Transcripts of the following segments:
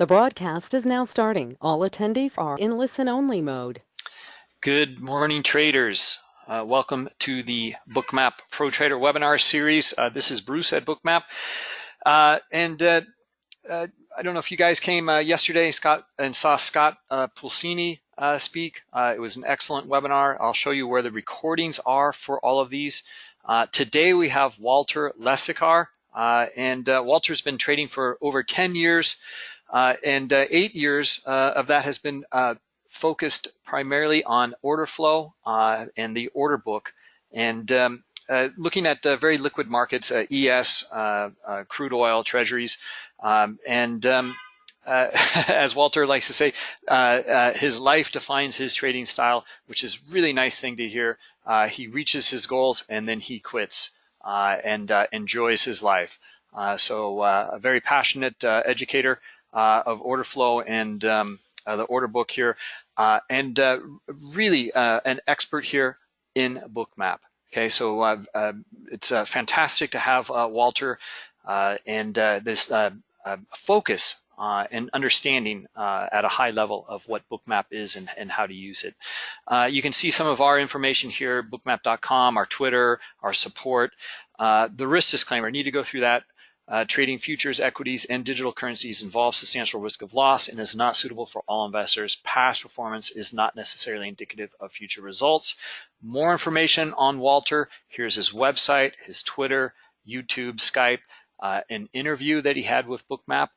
The broadcast is now starting. All attendees are in listen-only mode. Good morning, traders. Uh, welcome to the Bookmap Pro Trader webinar series. Uh, this is Bruce at Bookmap. Uh, and uh, uh, I don't know if you guys came uh, yesterday Scott and saw Scott Pulcini speak. it was an excellent webinar. I'll show you where the recordings are for all of these. today we have Walter Lesikar. and Walter's been trading for over 10 years. Uh, and uh, eight years uh, of that has been focused primarily on order flow and the order book. And um, uh, looking at uh, very liquid markets, uh, ES, crude oil, treasuries, um, and um, as Walter likes to say, his life defines his trading style, which is really nice thing to hear. he reaches his goals and then he quits and enjoys his life. so a very passionate educator uh, of order flow and um, uh, the order book here, uh, and really an expert here in Bookmap. Okay, so it's fantastic to have Walter and this focus uh, and understanding uh, at a high level of what Bookmap is and, and how to use it. Uh, you can see some of our information here, bookmap.com, our Twitter, our support. the risk disclaimer, need to go through that uh, trading futures, equities, and digital currencies involves substantial risk of loss and is not suitable for all investors. Past performance is not necessarily indicative of future results. More information on Walter, here's his website, his Twitter, YouTube, Skype, uh, an interview that he had with Bookmap,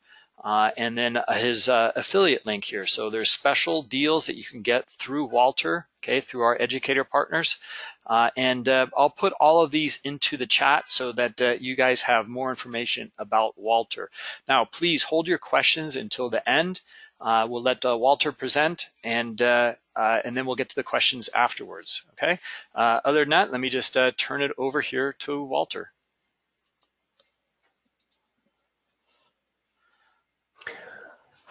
uh, and then uh, his uh, affiliate link here. So there's special deals that you can get through Walter, okay, through our educator partners. Uh, and uh, I'll put all of these into the chat so that uh, you guys have more information about Walter. Now, please hold your questions until the end. We'll let Walter present and and then we'll get to the questions afterwards, okay? other than that, let me just turn it over here to Walter.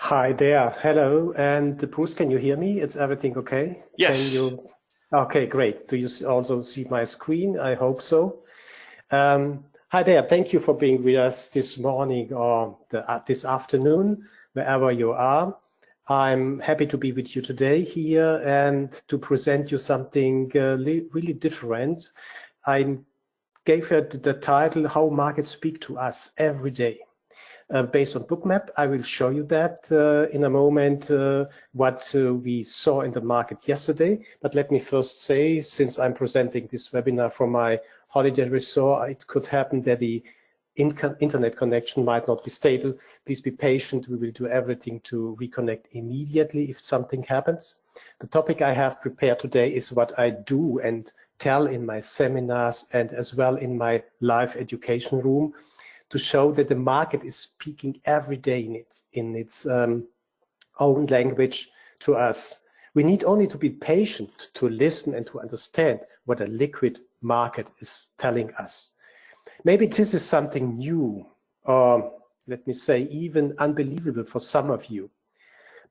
Hi there. Hello. And Bruce, can you hear me? It's everything okay? Yes. Can you Okay, great. Do you also see my screen? I hope so. Um, hi there. Thank you for being with us this morning or the, uh, this afternoon, wherever you are. I'm happy to be with you today here and to present you something uh, really different. I gave it the title, How Markets Speak to Us Every Day uh, based on Bookmap. I will show you that uh, in a moment, uh, what uh, we saw in the market yesterday. But let me first say, since I'm presenting this webinar from my holiday resort, it could happen that the in internet connection might not be stable. Please be patient. We will do everything to reconnect immediately if something happens. The topic I have prepared today is what I do and tell in my seminars and as well in my live education room to show that the market is speaking every day in its, in its um, own language to us. We need only to be patient to listen and to understand what a liquid market is telling us. Maybe this is something new, or let me say even unbelievable for some of you.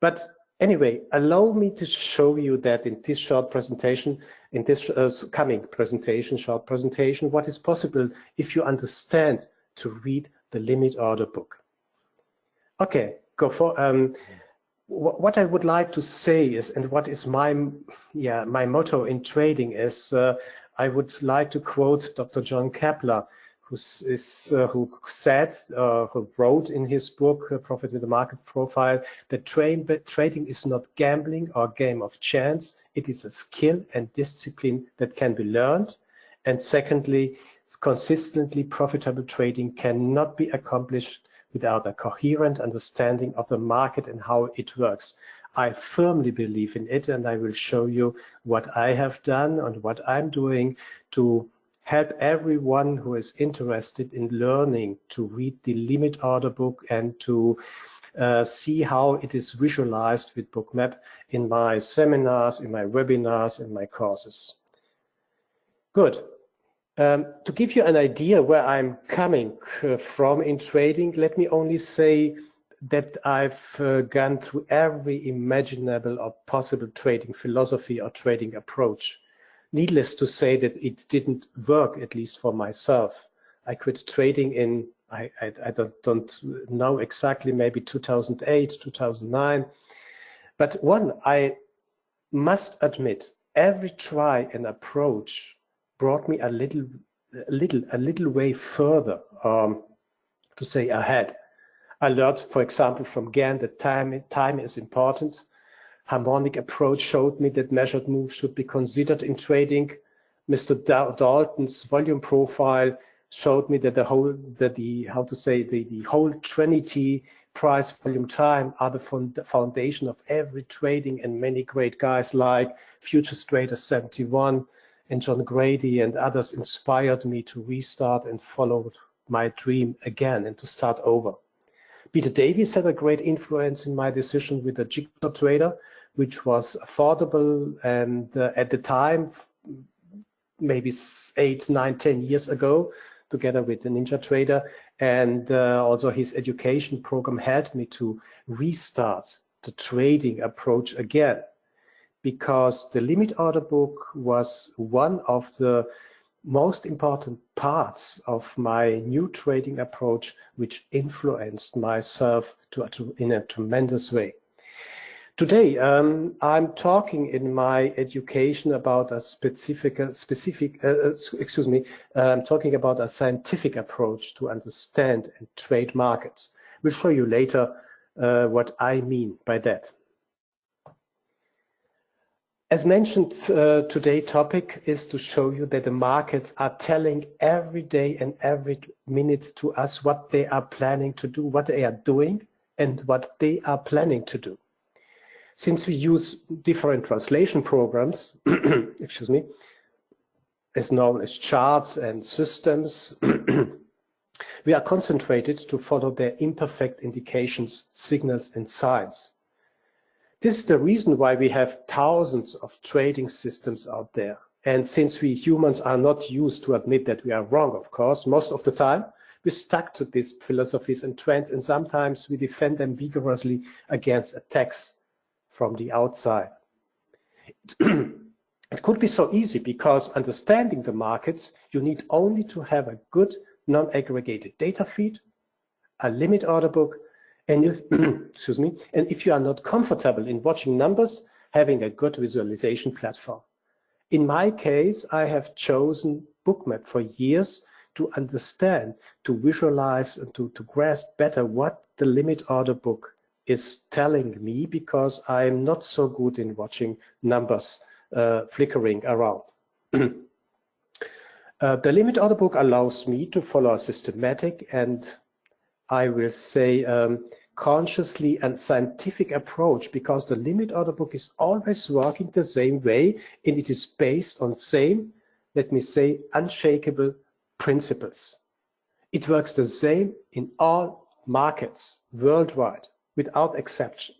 But anyway, allow me to show you that in this short presentation, in this uh, coming presentation, short presentation, what is possible if you understand to read the limit order book. Okay, go for um, what I would like to say is, and what is my yeah my motto in trading is, uh, I would like to quote Dr. John Keppler, who is uh, who said, uh, who wrote in his book uh, Profit with the Market Profile that train, trading is not gambling or game of chance. It is a skill and discipline that can be learned. And secondly, consistently profitable trading cannot be accomplished without a coherent understanding of the market and how it works. I firmly believe in it and I will show you what I have done and what I'm doing to help everyone who is interested in learning to read the limit order book and to uh, see how it is visualized with Bookmap in my seminars, in my webinars, in my courses. Good. Um, to give you an idea where I'm coming uh, from in trading, let me only say that I've uh, gone through every imaginable or possible trading philosophy or trading approach. Needless to say that it didn't work, at least for myself. I quit trading in I, I, I don't, don't know exactly, maybe 2008, 2009. But one, I must admit, every try and approach brought me a little, a little, a little way further, um, to say ahead. I learned, for example, from Gann that time, time is important. Harmonic approach showed me that measured moves should be considered in trading. Mr. Dalton's volume profile showed me that the whole, that the, how to say, the, the whole trinity price, volume, time are the foundation of every trading and many great guys like Futures Trader 71 and John Grady and others inspired me to restart and follow my dream again and to start over. Peter Davies had a great influence in my decision with the Jigsaw Trader, which was affordable and uh, at the time, maybe eight, nine, ten years ago, together with the Ninja Trader. And uh, also his education program helped me to restart the trading approach again because the limit order book was one of the most important parts of my new trading approach which influenced myself to, to in a tremendous way. Today, um, I'm talking in my education about a specific, specific, uh, uh excuse me, uh, I'm talking about a scientific approach to understand and trade markets. We'll show you later uh, what I mean by that. As mentioned, uh, today's topic is to show you that the markets are telling every day and every minute to us what they are planning to do, what they are doing, and what they are planning to do since we use different translation programs, excuse me, as known as charts and systems, we are concentrated to follow their imperfect indications, signals, and signs. This is the reason why we have thousands of trading systems out there. And since we humans are not used to admit that we are wrong, of course, most of the time, we stuck to these philosophies and trends, and sometimes we defend them vigorously against attacks from the outside. it could be so easy because understanding the markets, you need only to have a good non-aggregated data feed, a limit order book, and if, excuse me, and if you are not comfortable in watching numbers, having a good visualization platform. In my case, I have chosen Bookmap for years to understand, to visualize, and to, to grasp better what the limit order book is telling me because I'm not so good in watching numbers uh, flickering around. uh, the limit order book allows me to follow a systematic and I will say um, consciously and scientific approach because the limit order book is always working the same way and it is based on same, let me say, unshakable principles. It works the same in all markets worldwide without exception.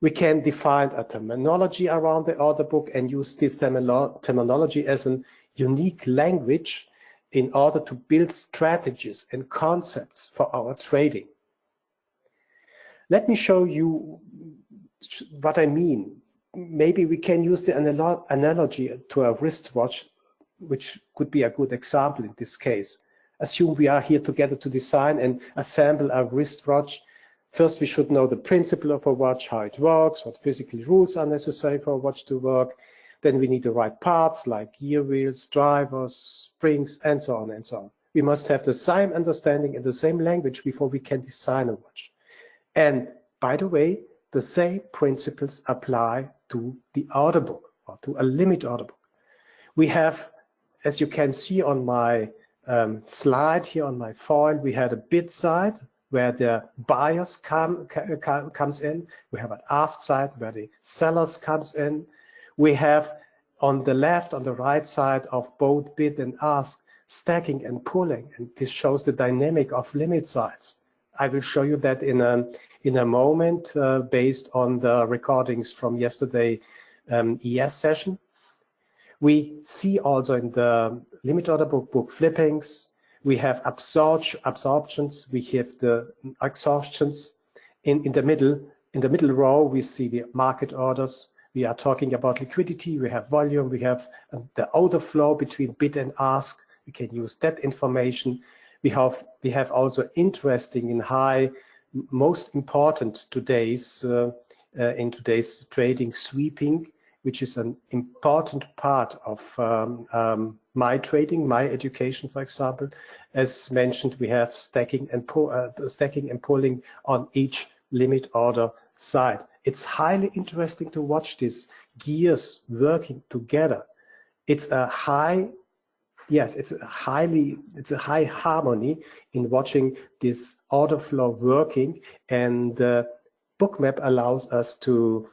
We can define a terminology around the order book and use this terminology as a unique language in order to build strategies and concepts for our trading. Let me show you what I mean. Maybe we can use the analogy to a wristwatch, which could be a good example in this case. Assume we are here together to design and assemble a wristwatch First, we should know the principle of a watch, how it works, what physical rules are necessary for a watch to work. Then we need the right parts like gear wheels, drivers, springs, and so on and so on. We must have the same understanding and the same language before we can design a watch. And by the way, the same principles apply to the order book or to a limit order book. We have, as you can see on my um, slide here on my foil, we had a bid side, where the buyers come, come, comes in. We have an ask side where the sellers comes in. We have on the left, on the right side of both bid and ask, stacking and pulling. And this shows the dynamic of limit sides. I will show you that in a, in a moment uh, based on the recordings from yesterday um, ES session. We see also in the limit order book, book flippings, we have absorb absorptions, we have the exhaustions. In, in the middle, in the middle row, we see the market orders. We are talking about liquidity, we have volume, we have uh, the order flow between bid and ask. We can use that information. We have we have also interesting and high, most important today's uh, uh, in today's trading sweeping, which is an important part of um, um, my trading, my education, for example. As mentioned, we have stacking and uh, stacking and pulling on each limit order side. It's highly interesting to watch these gears working together. It's a high, yes, it's a highly, it's a high harmony in watching this order flow working and uh, Bookmap allows us to,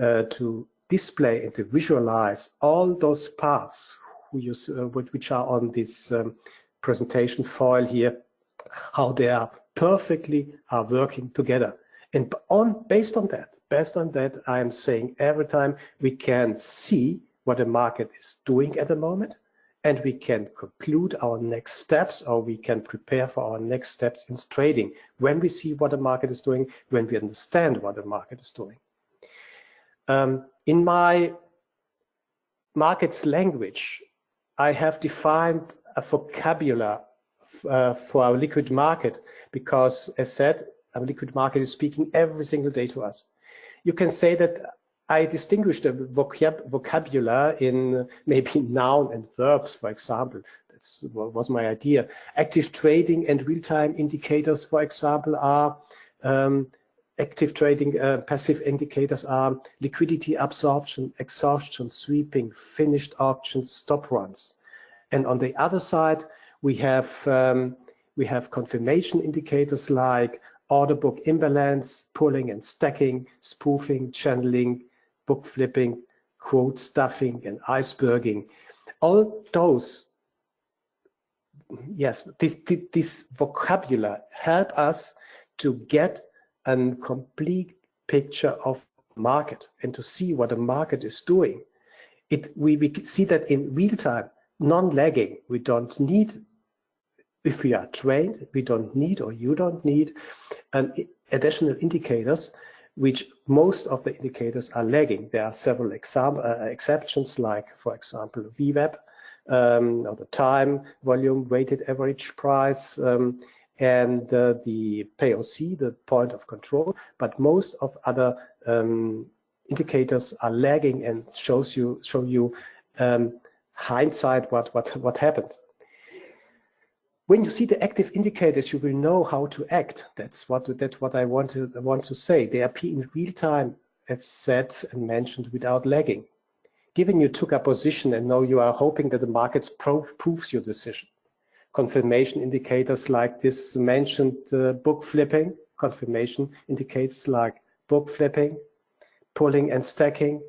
uh, to display and to visualize all those parts uh, which are on this um, presentation foil here, how they are perfectly are working together. And on based on that, based on that, I am saying every time we can see what the market is doing at the moment, and we can conclude our next steps or we can prepare for our next steps in trading when we see what the market is doing, when we understand what the market is doing. Um, in my markets language, I have defined a vocabulary uh, for our liquid market because as said, a liquid market is speaking every single day to us. You can say that I distinguish the vocab vocabulary in maybe noun and verbs, for example. That's was my idea. Active trading and real-time indicators, for example, are um, active trading, uh, passive indicators are liquidity absorption, exhaustion, sweeping, finished auctions, stop runs. And on the other side, we have um, we have confirmation indicators like order book imbalance, pulling and stacking, spoofing, channeling, book flipping, quote stuffing, and iceberging. All those, yes, this, this, this vocabulary help us to get a complete picture of market and to see what the market is doing. It, we, we see that in real time, non-lagging. We don't need if we are trained, we don't need or you don't need an additional indicators, which most of the indicators are lagging. There are several example, uh, exceptions, like, for example, VWAP, um, or the time, volume, weighted average price, um, and uh, the POC, the point of control. But most of other um, indicators are lagging and shows you show you um, hindsight what what what happened. When you see the active indicators, you will know how to act. That's what that's what I want to want to say. They appear in real time, as said and mentioned, without lagging. Given you took a position and now you are hoping that the markets proves your decision. Confirmation indicators like this mentioned uh, book flipping, confirmation indicators like book flipping, pulling and stacking,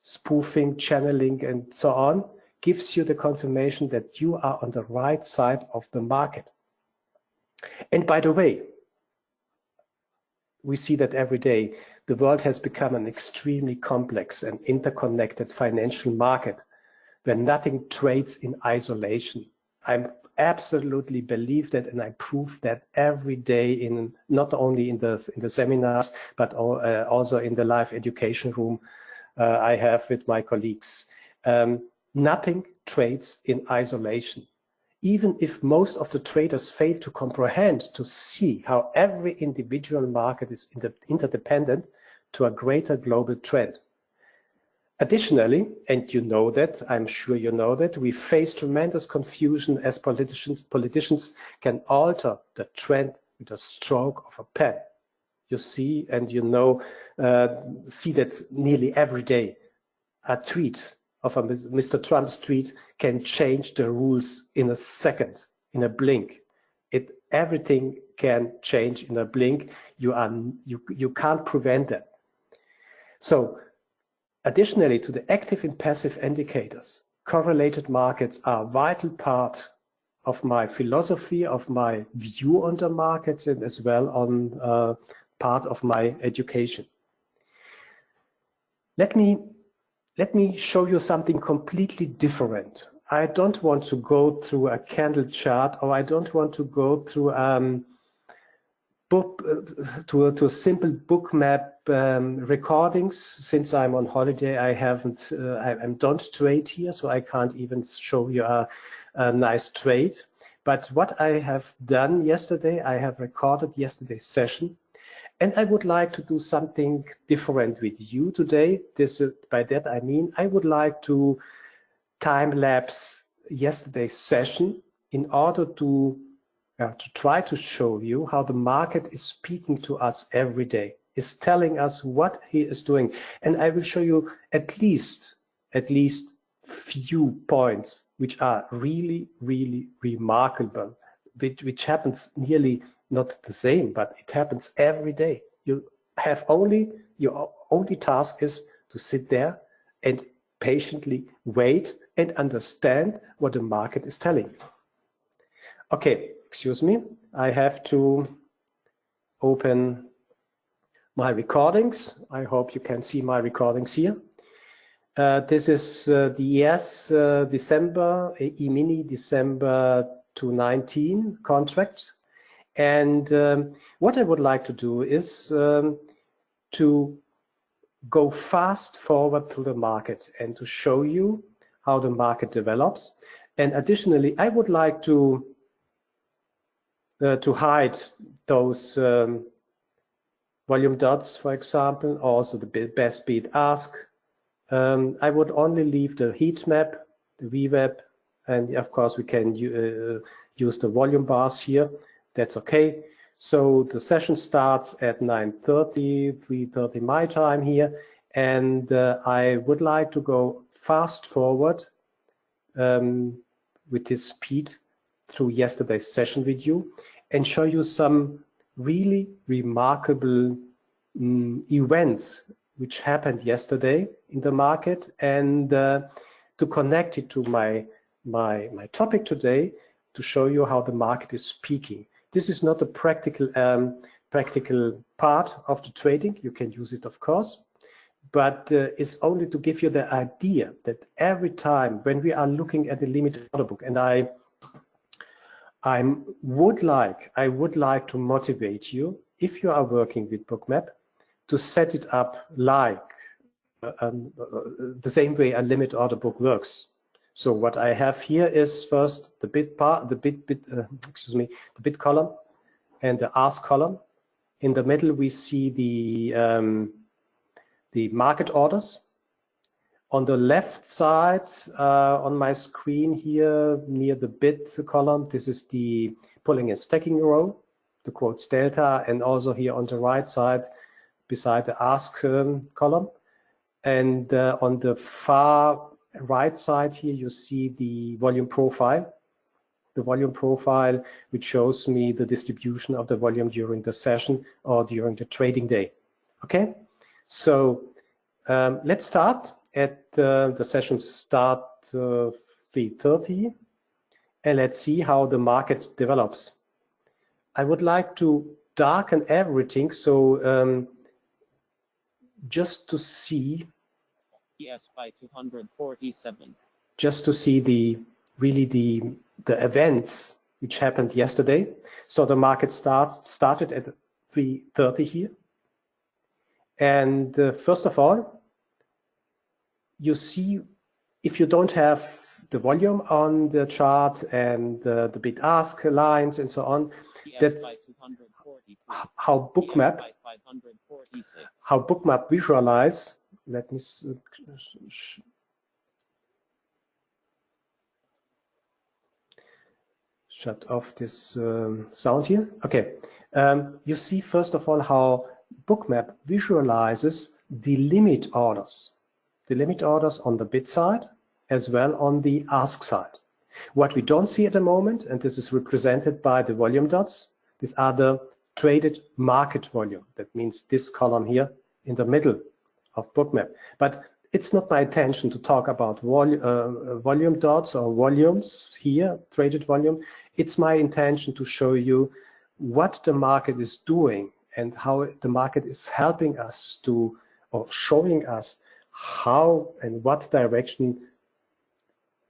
spoofing, channeling, and so on gives you the confirmation that you are on the right side of the market. And by the way, we see that every day. The world has become an extremely complex and interconnected financial market where nothing trades in isolation. I absolutely believe that and I prove that every day in not only in the in the seminars but uh, also in the live education room uh, I have with my colleagues. Um, Nothing trades in isolation. Even if most of the traders fail to comprehend, to see how every individual market is inter interdependent to a greater global trend. Additionally, and you know that, I'm sure you know that, we face tremendous confusion as politicians, politicians can alter the trend with a stroke of a pen. You see and you know, uh, see that nearly every day. A tweet of a Mr. Trump's tweet can change the rules in a second, in a blink. It everything can change in a blink. You are you you can't prevent that. So, additionally to the active and passive indicators, correlated markets are a vital part of my philosophy, of my view on the markets, and as well on uh, part of my education. Let me let me show you something completely different. I don't want to go through a candle chart or I don't want to go through um, book uh, to, to simple Bookmap um, recordings. Since I'm on holiday, I haven't, uh, I, I don't trade here, so I can't even show you a, a nice trade. But what I have done yesterday, I have recorded yesterday's session and I would like to do something different with you today. This, by that I mean, I would like to time lapse yesterday's session in order to, uh, to try to show you how the market is speaking to us every day, is telling us what he is doing. And I will show you at least, at least few points which are really, really remarkable, which, which happens nearly not the same, but it happens every day. You have only, your only task is to sit there and patiently wait and understand what the market is telling you. Okay, excuse me. I have to open my recordings. I hope you can see my recordings here. Uh, this is uh, the ES uh, December, E-mini December 2019 contract. And um, what I would like to do is um, to go fast forward through the market and to show you how the market develops. And additionally, I would like to uh, to hide those um, volume dots, for example, also the best bid ask. Um, I would only leave the heat map, the VWAP, and of course we can uh, use the volume bars here. That's okay. So the session starts at 9.30, 3.30 my time here. And uh, I would like to go fast forward um, with this speed through yesterday's session with you and show you some really remarkable um, events which happened yesterday in the market and uh, to connect it to my my my topic today to show you how the market is speaking this is not a practical um, practical part of the trading. You can use it, of course, but uh, it's only to give you the idea that every time when we are looking at the limited order book, and I I would like I would like to motivate you if you are working with Bookmap to set it up like uh, um, uh, the same way a limit order book works. So what I have here is first the bid part, the bid, bid uh, excuse me, the bid column and the ask column. In the middle, we see the um, the market orders. On the left side, uh, on my screen here, near the bid column, this is the pulling and stacking row, the quotes delta, and also here on the right side, beside the ask um, column. And uh, on the far right side here, you see the volume profile. The volume profile, which shows me the distribution of the volume during the session or during the trading day. Okay, so um, let's start at uh, the session start uh, 3.30 and let's see how the market develops. I would like to darken everything so um, just to see PS by 247. Just to see the really the the events which happened yesterday. So the market start started at 3:30 here, and uh, first of all, you see if you don't have the volume on the chart and uh, the bid ask lines and so on, that how bookmap how bookmap visualize let me shut off this um, sound here. Okay, um, you see first of all how Bookmap visualizes the limit orders, the limit orders on the bid side as well on the ask side. What we don't see at the moment, and this is represented by the volume dots, these are the traded market volume. That means this column here in the middle of bookmap. But it's not my intention to talk about vol uh, volume dots or volumes here, traded volume. It's my intention to show you what the market is doing and how the market is helping us to, or showing us how and what direction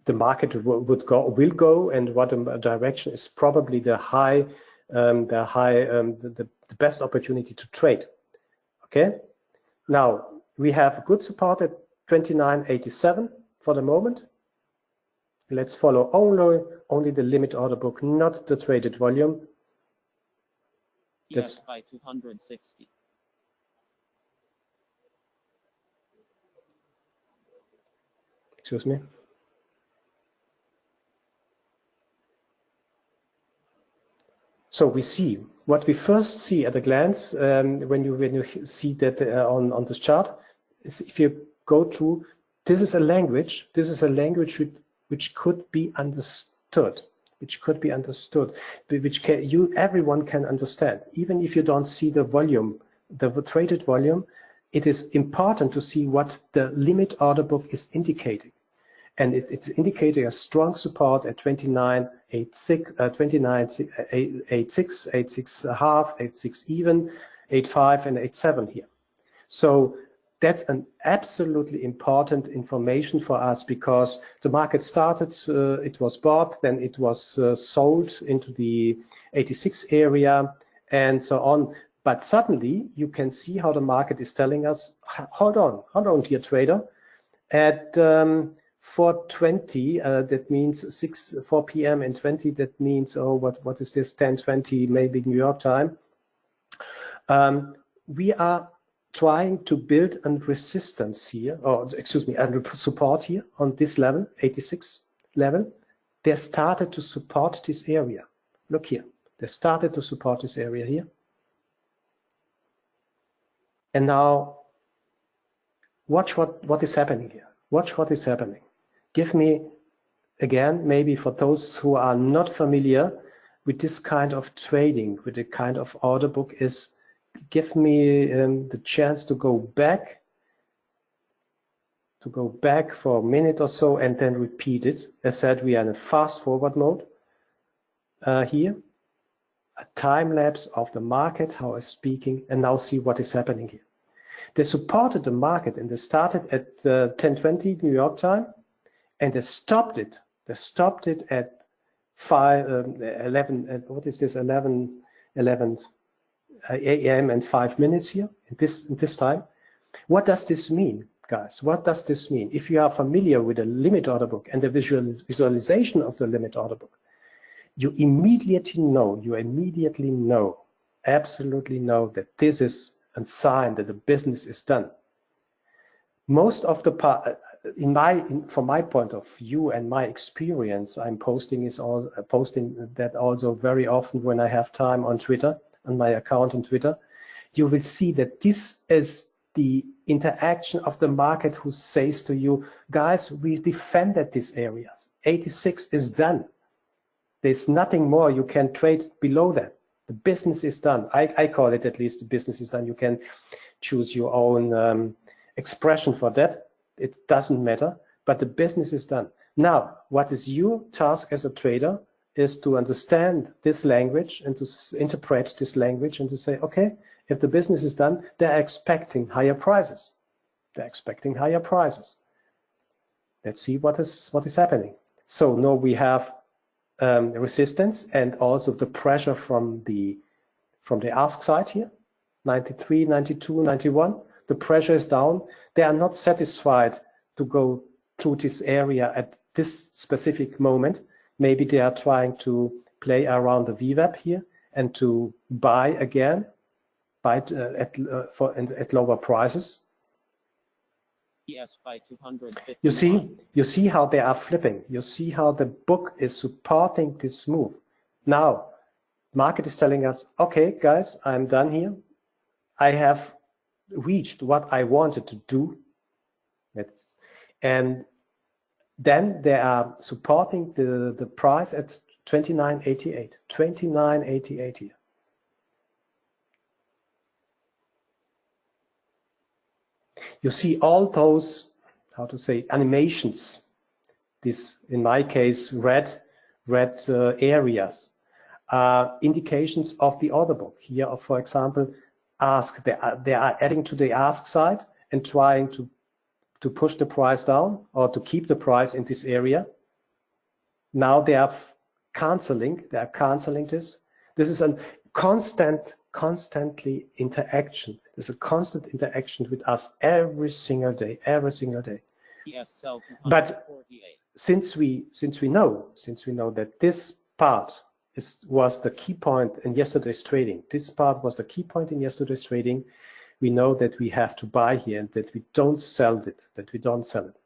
the market would go, will go, and what direction is probably the high, um, the high, um, the, the best opportunity to trade. Okay. Now, we have good support at 29.87 for the moment. Let's follow only, only the limit order book, not the traded volume. That's- by 260. Excuse me. So we see what we first see at a glance um, when you when you see that uh, on on this chart if you go to, this is a language this is a language which, which could be understood which could be understood which can, you everyone can understand even if you don't see the volume the traded volume it is important to see what the limit order book is indicating and it, it's indicating a strong support at 29, 86, uh, 29, 86, 86 half, 86 even, 85 and 87 here. So that's an absolutely important information for us because the market started, uh, it was bought, then it was uh, sold into the 86 area and so on. But suddenly you can see how the market is telling us, hold on, hold on, dear trader, at um, 420, uh, that means 6, 4 p.m. and 20, that means, oh, what, what is this, 1020, maybe New York time. Um, we are trying to build a resistance here, or excuse me, a support here on this level, 86 level. They started to support this area. Look here, they started to support this area here. And now, watch what, what is happening here. Watch what is happening give me, again, maybe for those who are not familiar with this kind of trading, with the kind of order book is, give me um, the chance to go back, to go back for a minute or so and then repeat it. As said, we are in a fast forward mode uh, here. A time lapse of the market, how I'm speaking, and now see what is happening here. They supported the market and they started at uh, 1020 New York time and they stopped it. They stopped it at five, um, 11, uh, what is this, 11, 11 uh, a.m. and five minutes here in this, in this time. What does this mean, guys? What does this mean? If you are familiar with the limit order book and the visual, visualization of the limit order book, you immediately know, you immediately know, absolutely know that this is a sign that the business is done most of the part in my in, from my point of view and my experience i'm posting is all posting that also very often when i have time on twitter on my account on twitter you will see that this is the interaction of the market who says to you guys we defended these areas. 86 is done. There's nothing more you can trade below that. The business is done. I, I call it at least the business is done. You can choose your own um, expression for that. It doesn't matter, but the business is done. Now, what is your task as a trader is to understand this language and to interpret this language and to say, okay, if the business is done, they're expecting higher prices. They're expecting higher prices. Let's see what is what is happening. So now we have um, resistance and also the pressure from the from the ask side here, 93, 92, 91 the pressure is down. They are not satisfied to go through this area at this specific moment. Maybe they are trying to play around the VWAP here and to buy again, buy uh, at uh, for at lower prices. Yes, by 250. You see, you see how they are flipping. You see how the book is supporting this move. Now, market is telling us, okay, guys, I'm done here. I have reached what I wanted to do. It's, and then they are supporting the, the price at 29.88, 29.88 here. You see all those, how to say, animations. This, in my case, red, red uh, areas, uh, indications of the order book. Here, for example, ask, they are, they are adding to the ask side and trying to, to push the price down or to keep the price in this area. Now they are canceling, they are canceling this. This is a constant, constantly interaction. There's a constant interaction with us every single day, every single day. Yes, But- since we since we know since we know that this part is was the key point in yesterday's trading, this part was the key point in yesterday's trading. We know that we have to buy here and that we don't sell it, that we don't sell it.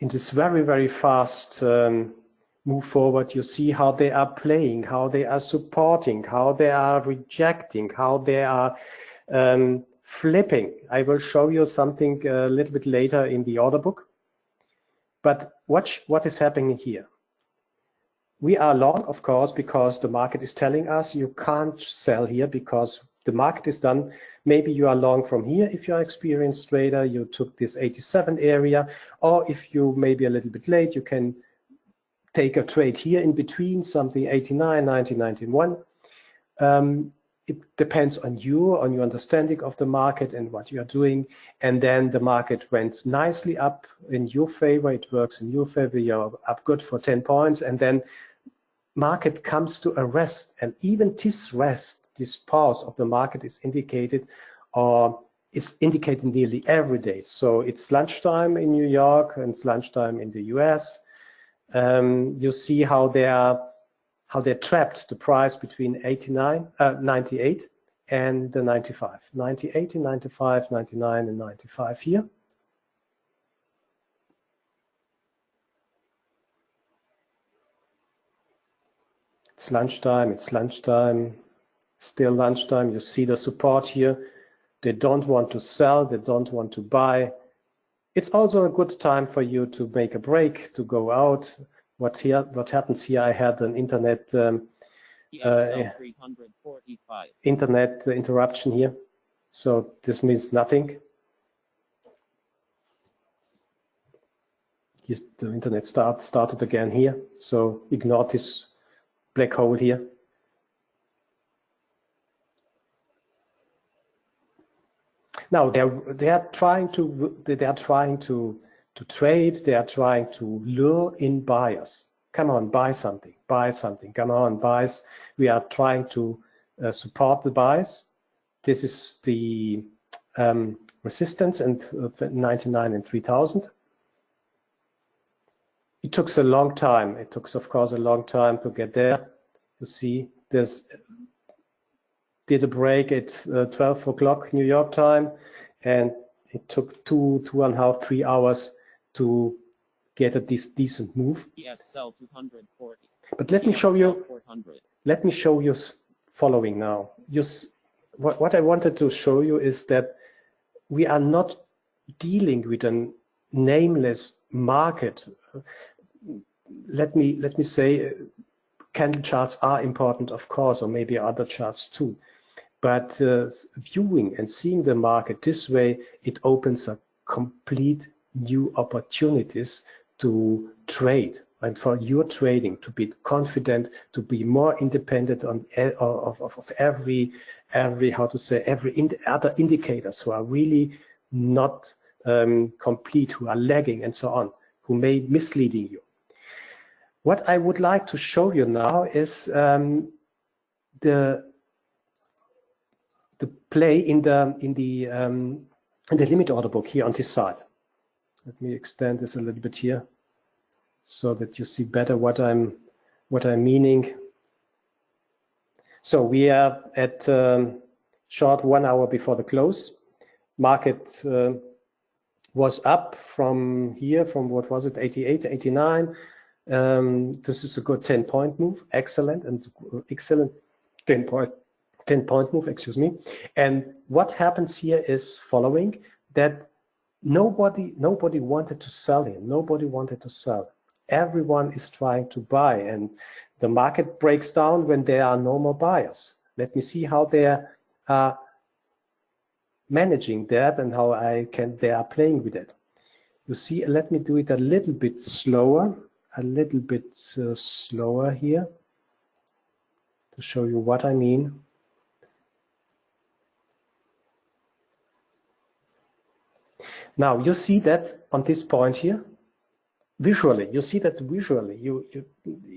in this very, very fast um, move forward, you see how they are playing, how they are supporting, how they are rejecting, how they are um, flipping. I will show you something a little bit later in the order book. But watch what is happening here. We are long, of course, because the market is telling us you can't sell here because the market is done. Maybe you are long from here if you are an experienced trader, you took this 87 area, or if you maybe a little bit late, you can take a trade here in between, something 89, 90, 91. Um, it depends on you, on your understanding of the market and what you are doing. And then the market went nicely up in your favor. It works in your favor. You're up good for 10 points. And then market comes to a rest. And even this rest this pause of the market is indicated or is indicated nearly every day. So it's lunchtime in New York and it's lunchtime in the US. Um, you see how they are how they're trapped the price between 89, uh, 98 and the 95. 98 and 95, 99 and 95 here. It's lunchtime, it's lunchtime, still lunchtime. You see the support here. They don't want to sell. They don't want to buy. It's also a good time for you to make a break, to go out. What here? What happens here? I had an internet um, uh, internet interruption here, so this means nothing. the internet start started again here, so ignore this black hole here. Now they're they are trying to they are trying to to trade. They are trying to lure in buyers. Come on, buy something, buy something. Come on, buys. We are trying to uh, support the buys. This is the um, resistance and uh, 99 and 3000. It took a long time. It took, of course, a long time to get there. To see this did a break at uh, 12 o'clock New York time, and it took two, two and a half, three hours to get a de decent move. Yes, sell 240. But let me show you. Let me show you following now. You, what, what I wanted to show you is that we are not dealing with a nameless market. Let me let me say, uh, candle charts are important, of course, or maybe other charts too. But uh, viewing and seeing the market this way, it opens up complete new opportunities to trade and for your trading to be confident, to be more independent on of, of, of every every how to say every other indicators who are really not um, complete, who are lagging and so on, who may misleading you. What I would like to show you now is um, the the play in the in the um, in the limit order book here on this side. Let me extend this a little bit here so that you see better what I'm what I'm meaning. So we are at um, short one hour before the close. Market uh, was up from here, from what was it, 88 to 89. Um, this is a good 10 point move, excellent and excellent 10 point 10 point move, excuse me. And what happens here is following that nobody nobody wanted to sell here. Nobody wanted to sell. Everyone is trying to buy and the market breaks down when there are no more buyers. Let me see how they are managing that and how I can they are playing with it. You see, let me do it a little bit slower, a little bit uh, slower here to show you what I mean. Now you see that on this point here, visually, you see that visually, you, you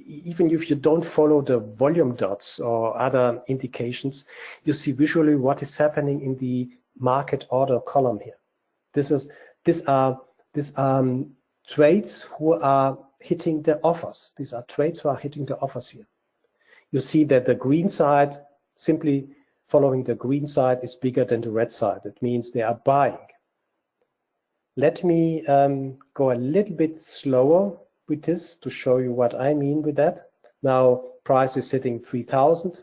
even if you don't follow the volume dots or other indications, you see visually what is happening in the market order column here. This is these are these are um, trades who are hitting the offers. These are trades who are hitting the offers here. You see that the green side, simply following the green side, is bigger than the red side. That means they are buying. Let me um, go a little bit slower with this to show you what I mean with that. Now price is hitting 3000,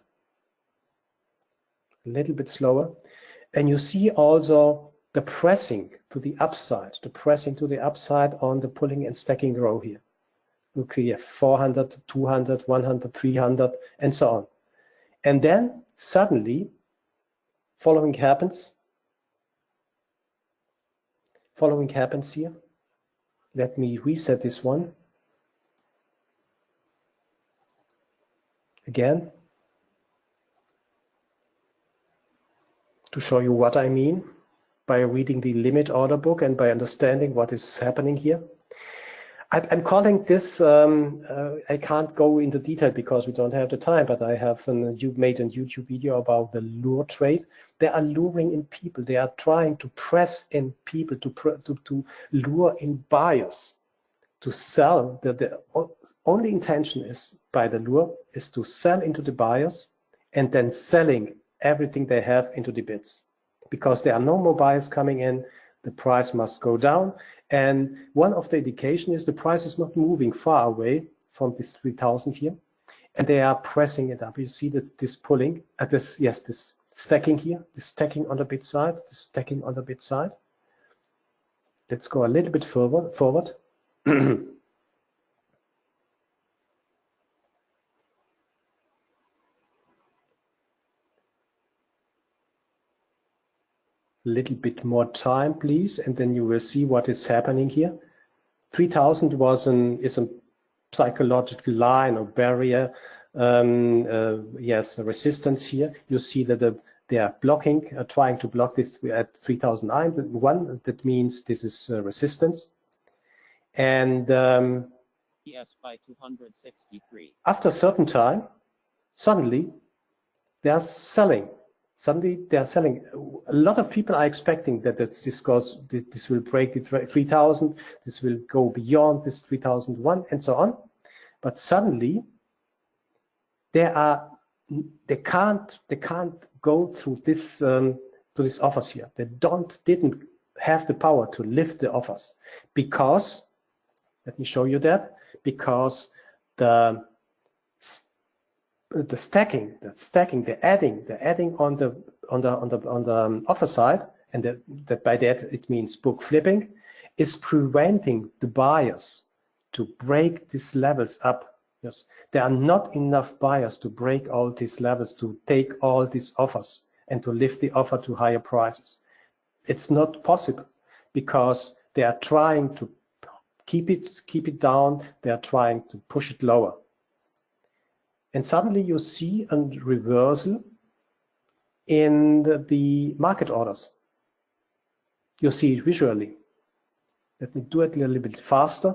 a little bit slower. And you see also the pressing to the upside, the pressing to the upside on the pulling and stacking row here. Look here, 400, 200, 100, 300, and so on. And then suddenly, following happens, following happens here. Let me reset this one. Again, to show you what I mean by reading the limit order book and by understanding what is happening here. I'm calling this, um, uh, I can't go into detail because we don't have the time, but I have an, you made a YouTube video about the lure trade. They are luring in people. They are trying to press in people to, to, to lure in buyers to sell. The, the only intention is by the lure is to sell into the buyers and then selling everything they have into the bids because there are no more buyers coming in the price must go down. And one of the indication is the price is not moving far away from this 3000 here. And they are pressing it up. You see that this pulling at uh, this, yes, this stacking here, the stacking on the bid side, the stacking on the bid side. Let's go a little bit further forward. little bit more time, please, and then you will see what is happening here. 3000 was an is a psychological line or barrier. Um, uh, yes, resistance here. You see that the, they are blocking, uh, trying to block this at 3009. One that means this is uh, resistance. And um, yes, by 263. After a certain time, suddenly they are selling suddenly they are selling. A lot of people are expecting that this goes, this will break the 3000, this will go beyond this 3001 and so on. But suddenly they are, they can't, they can't go through this, um, to these offers here. They don't, didn't have the power to lift the offers because, let me show you that, because the the stacking, the stacking, the adding, the adding on the on the on the on the um, offer side, and that, that by that it means book flipping, is preventing the buyers to break these levels up. Yes, there are not enough buyers to break all these levels to take all these offers and to lift the offer to higher prices. It's not possible because they are trying to keep it keep it down. They are trying to push it lower and suddenly you see a reversal in the, market orders. You see it visually. Let me do it a little bit faster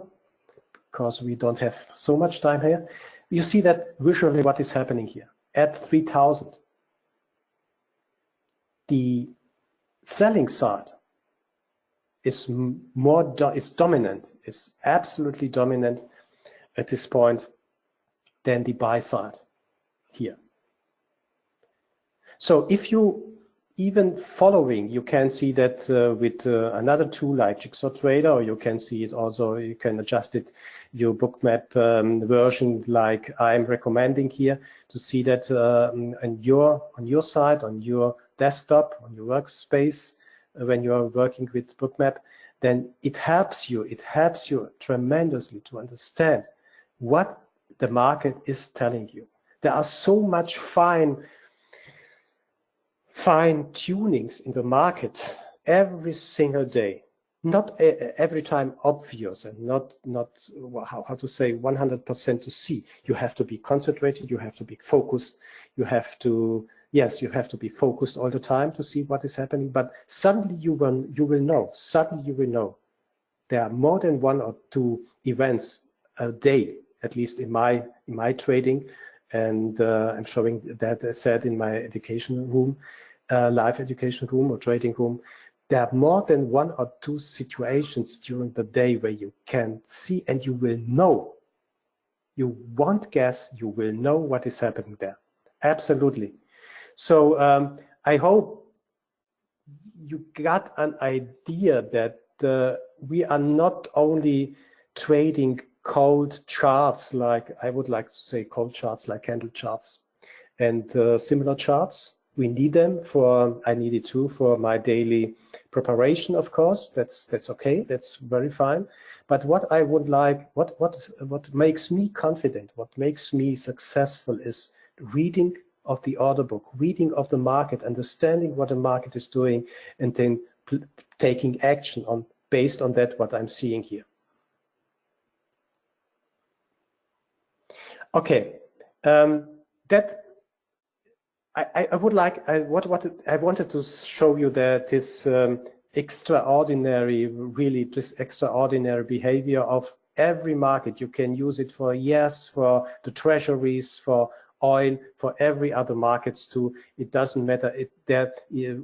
because we don't have so much time here. You see that visually what is happening here at 3000. The selling side is more do is dominant, is absolutely dominant at this point than the buy side here. So if you even following, you can see that uh, with uh, another tool like Jigsaw Trader, or you can see it also, you can adjust it, your bookmap um, version like I'm recommending here to see that uh, on your on your side, on your desktop, on your workspace, uh, when you are working with bookmap, then it helps you, it helps you tremendously to understand what the market is telling you. There are so much fine, fine tunings in the market every single day. Not every time obvious and not, not how, how to say 100% to see. You have to be concentrated, you have to be focused, you have to, yes, you have to be focused all the time to see what is happening, but suddenly you will, you will know, suddenly you will know there are more than one or two events a day, at least in my in my trading, and uh, I'm showing that I said in my education room, uh, live education room or trading room. There are more than one or two situations during the day where you can see and you will know. You won't guess, you will know what is happening there. Absolutely. So um, I hope you got an idea that uh, we are not only trading cold charts like I would like to say cold charts like candle charts and uh, similar charts. We need them for I need it too for my daily preparation, of course. That's that's okay. That's very fine. But what I would like, what what what makes me confident, what makes me successful is reading of the order book, reading of the market, understanding what the market is doing, and then taking action on based on that what I'm seeing here. Okay, um, that I, I would like I, what what I wanted to show you that this um, extraordinary, really this extraordinary behavior of every market. You can use it for yes, for the treasuries, for oil, for every other markets too. It doesn't matter. It, that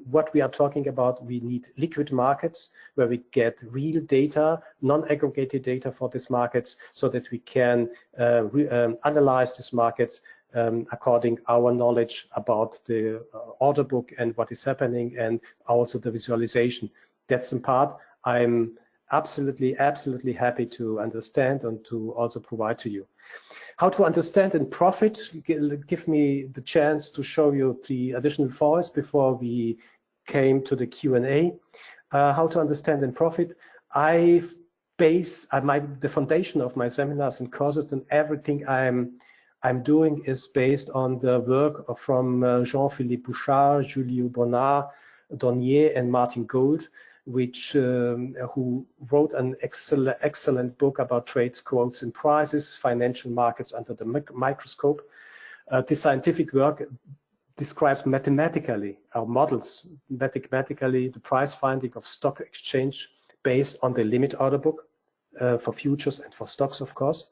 what we are talking about, we need liquid markets where we get real data, non-aggregated data for these markets, so that we can uh, um, analyze these markets um, according our knowledge about the uh, order book and what is happening, and also the visualization. That's in part I'm absolutely, absolutely happy to understand and to also provide to you. How to understand and profit, give me the chance to show you the additional files before we came to the Q&A. Uh, how to understand and profit. I base uh, my the foundation of my seminars and courses and everything I'm I'm doing is based on the work from uh, Jean-Philippe Bouchaud, Julio Bonart, Donier, and Martin Gould which um, who wrote an excellent, excellent book about trades, quotes, and prices, financial markets under the mic microscope. Uh, this scientific work describes mathematically our models, mathematically the price finding of stock exchange based on the limit order book uh, for futures and for stocks, of course.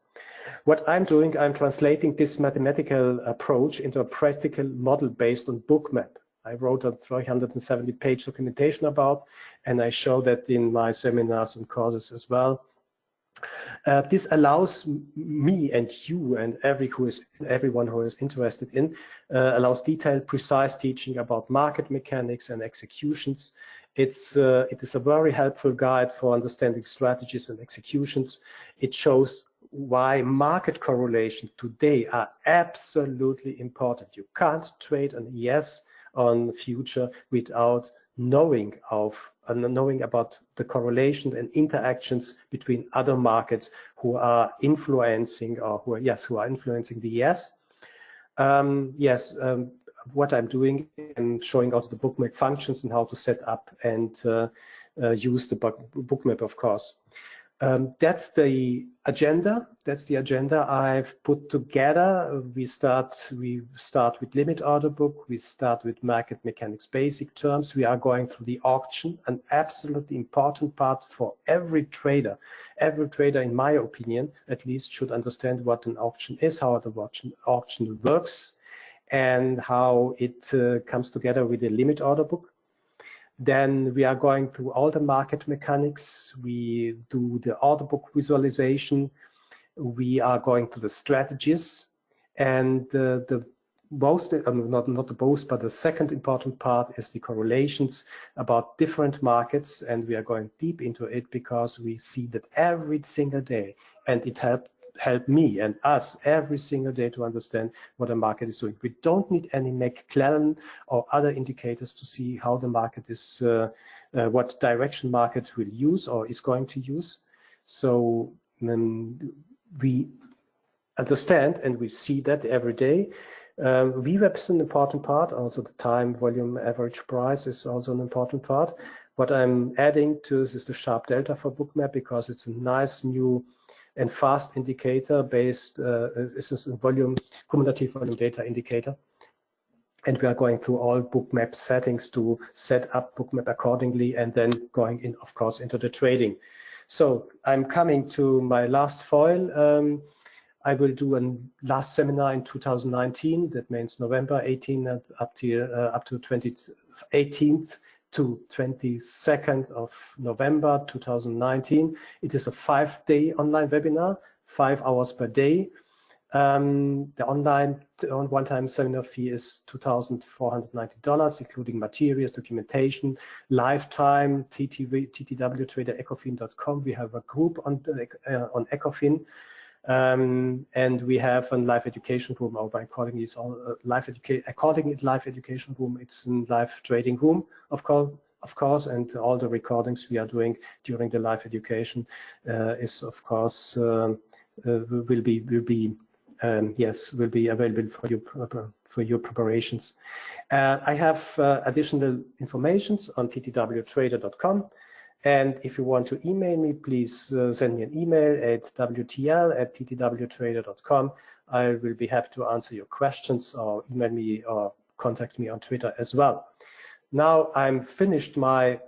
What I'm doing, I'm translating this mathematical approach into a practical model based on bookmap. I wrote a 370 page documentation about, and I show that in my seminars and courses as well. Uh, this allows me and you and every who is everyone who is interested in uh, allows detailed, precise teaching about market mechanics and executions. It's uh, it is a very helpful guide for understanding strategies and executions. It shows why market correlation today are absolutely important. You can't trade an ES on future without knowing of uh, knowing about the correlation and interactions between other markets who are influencing or who are yes who are influencing the ES. Um, yes um, what I'm doing and showing also the bookmap functions and how to set up and uh, uh, use the book, bookmap of course um, that's the agenda. That's the agenda I've put together. We start we start with limit order book. We start with market mechanics basic terms. We are going through the auction, an absolutely important part for every trader. Every trader, in my opinion, at least should understand what an auction is, how the auction, auction works, and how it uh, comes together with the limit order book. Then we are going through all the market mechanics. We do the order book visualization. We are going to the strategies. And uh, the most, um, not, not the most, but the second important part is the correlations about different markets. And we are going deep into it because we see that every single day. And it helped help me and us every single day to understand what the market is doing. We don't need any McClellan or other indicators to see how the market is, uh, uh, what direction market will use or is going to use. So um, we understand and we see that every day. Um, VWAP is an important part, also the time, volume, average price is also an important part. What I'm adding to this is the sharp delta for bookmap because it's a nice new and fast indicator based uh, is a volume cumulative volume data indicator. And we are going through all bookmap settings to set up bookmap accordingly and then going in, of course, into the trading. So I'm coming to my last foil. Um, I will do a last seminar in 2019. That means November 18 up to uh, up to 20, 18th to 22nd of November 2019. It is a five-day online webinar, five hours per day. Um, the online one-time seminar fee is $2,490, including materials, documentation, lifetime, TTW, TTW Trader, Ecofin.com. We have a group on, uh, on Ecofin. Um, and we have a live education room, or by according it's all uh, live education, according it live education room, it's a live trading room, of course, of course, and all the recordings we are doing during the live education uh, is, of course, um, uh, will be will be um, yes, will be available for you for your preparations. Uh, I have uh, additional informations on ttwtrader.com. And if you want to email me, please uh, send me an email at wtl at ttwtrader.com. I will be happy to answer your questions or email me or contact me on Twitter as well. Now I'm finished my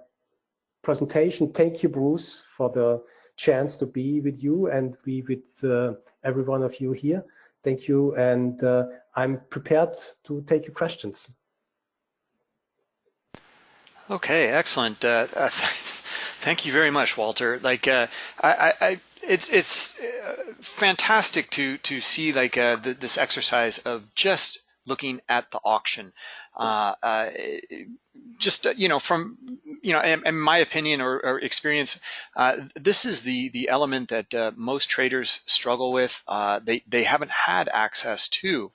presentation. Thank you, Bruce, for the chance to be with you and be with uh, every one of you here. Thank you, and uh, I'm prepared to take your questions. Okay, excellent. Uh, thank you very much, Walter. Like, uh, I, I, it's it's uh, fantastic to to see like uh, the, this exercise of just looking at the auction. Uh, uh, just uh, you know, from you know, in, in my opinion or, or experience, uh, this is the the element that most traders struggle with. They they haven't had access to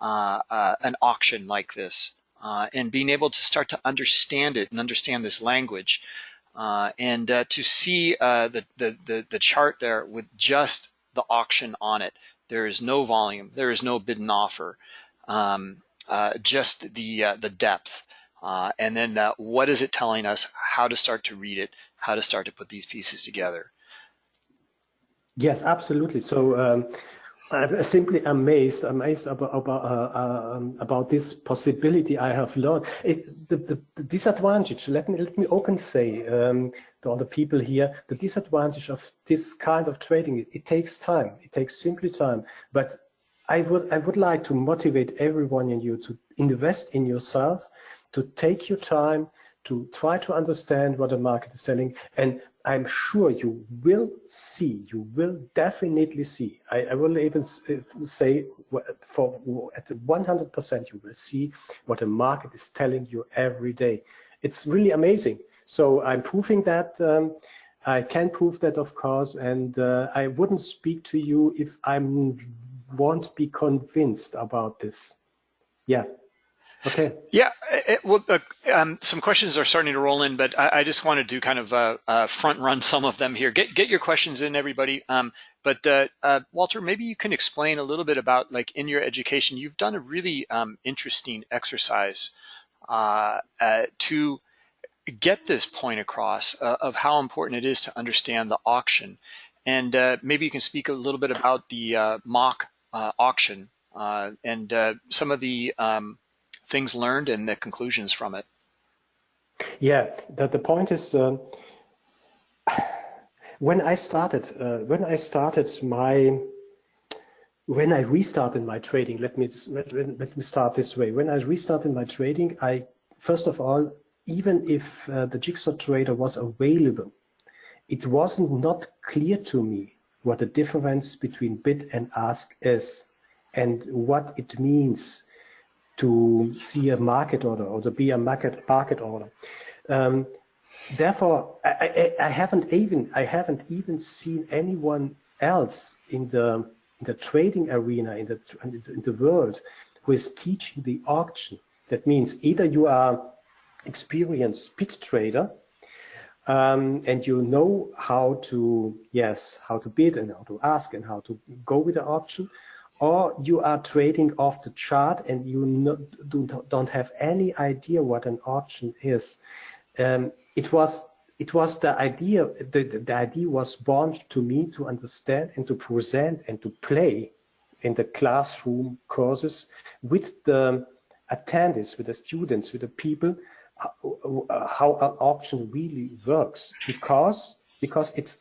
an auction like this, and being able to start to understand it and understand this language. And to see the, the, the the chart there with just the auction on it, there is no volume, there is no bid and offer um, uh, just the uh, the depth, uh, and then uh, what is it telling us? How to start to read it? How to start to put these pieces together? Yes, absolutely. So. Um, I'm simply amazed, amazed about about, uh, um, about this possibility I have learned. It, the, the, the, disadvantage, let me let me openly say um, to all the people here, the disadvantage of this kind of trading, it, it takes time. It takes simply time. But I would I would like to motivate everyone in you to invest in yourself, to take your time, to try to understand what the market is selling, and I'm sure you will see, you will definitely see. I, I will even say for at 100% you will see what the market is telling you every day. It's really amazing. So I'm proving that. Um, I can prove that, of course, and uh, I wouldn't speak to you if I'm won't be convinced about this. Yeah. Okay. Yeah. It, well, uh, um, some questions are starting to roll in, but I, I just wanted to kind of uh, uh, front run some of them here. Get get your questions in, everybody. Um, but uh, uh, Walter, maybe you can explain a little bit about like in your education, you've done a really um, interesting exercise uh, to get this point across of how important it is to understand the auction. And maybe you can speak a little bit about the mock auction and some of the um, things learned and the conclusions from it. Yeah, the, the point is um, when I started, uh, when I started my, when I restarted my trading, let me, let, let me start this way. When I restarted my trading, I, first of all, even if uh, the Jigsaw Trader was available, it wasn't not clear to me what the difference between bid and ask is and what it means to see a market order or to be a market market order. Um, therefore, I, I, I, haven't even I haven't even seen anyone else in the in the trading arena in the in the world who is teaching the auction. That means either you are experienced bid trader um, and you know how to, yes, how to bid and how to ask and how to go with the option, or you are trading off the chart and you no, do, don't have any idea what an option is. Um, it was it was the idea the, the idea was born to me to understand and to present and to play in the classroom courses with the attendees, with the students, with the people how an auction really works because because it's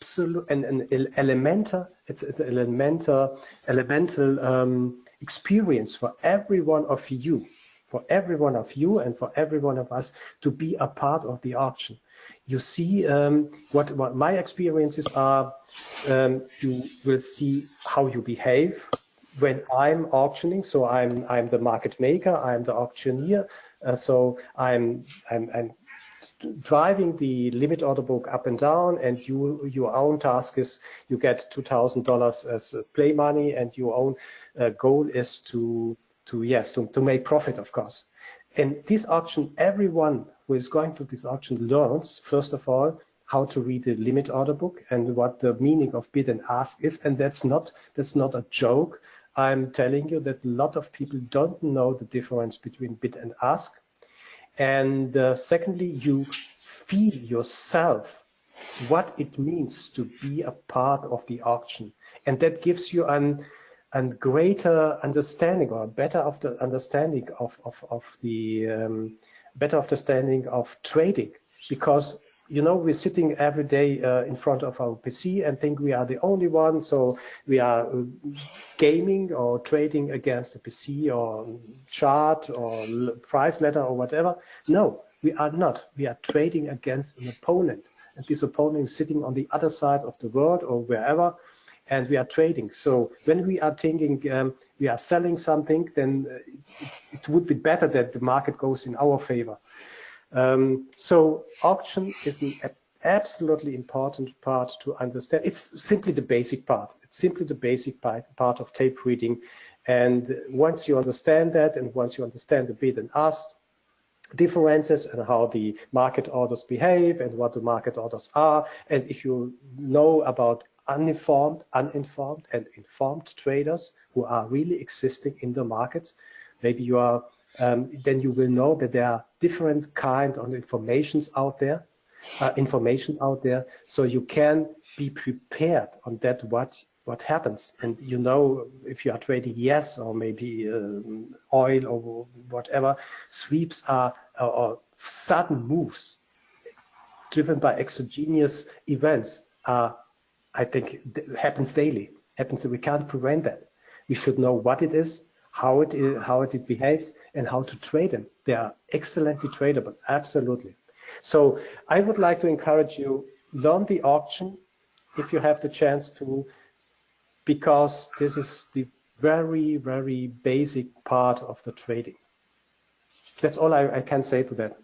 absolute and an elemental, it's an elemental, elemental um, experience for every one of you, for every one of you and for every one of us to be a part of the auction. You see um, what, what my experiences are, um, you will see how you behave when I'm auctioning. So I'm, I'm the market maker, I'm the auctioneer. Uh, so I'm, I'm, I'm driving the limit order book up and down and you your own task is you get $2,000 as play money and your own uh, goal is to to yes to, to make profit of course. And this auction everyone who is going to this auction learns first of all how to read the limit order book and what the meaning of bid and ask is and that's not that's not a joke. I'm telling you that a lot of people don't know the difference between bid and ask and uh, secondly, you feel yourself what it means to be a part of the auction. And that gives you an, a greater understanding or better of the understanding of, of, of the um, better understanding of trading because you know, we're sitting every day uh, in front of our PC and think we are the only one. So we are uh, gaming or trading against the PC or chart or price ladder or whatever. No, we are not. We are trading against an opponent. And this opponent is sitting on the other side of the world or wherever. And we are trading. So when we are thinking um, we are selling something, then uh, it, it would be better that the market goes in our favor. Um, so auction is an absolutely important part to understand. It's simply the basic part. It's simply the basic part, part of tape reading. And once you understand that, and once you understand the bid and ask differences and how the market orders behave and what the market orders are, and if you know about uninformed, uninformed, and informed traders who are really existing in the market, maybe you are um, then you will know that there are different kind of informations out there, uh, information out there, so you can be prepared on that what what happens. And you know if you are trading ES or maybe um, oil or whatever, sweeps are or sudden moves driven by exogenous events are, I think, happens daily. Happens that we can't prevent that. We should know what it is, how it is, how it behaves, and how to trade them. They are excellently tradable, absolutely. So I would like to encourage you, learn the auction if you have the chance to, because this is the very, very basic part of the trading. That's all I, I can say to that.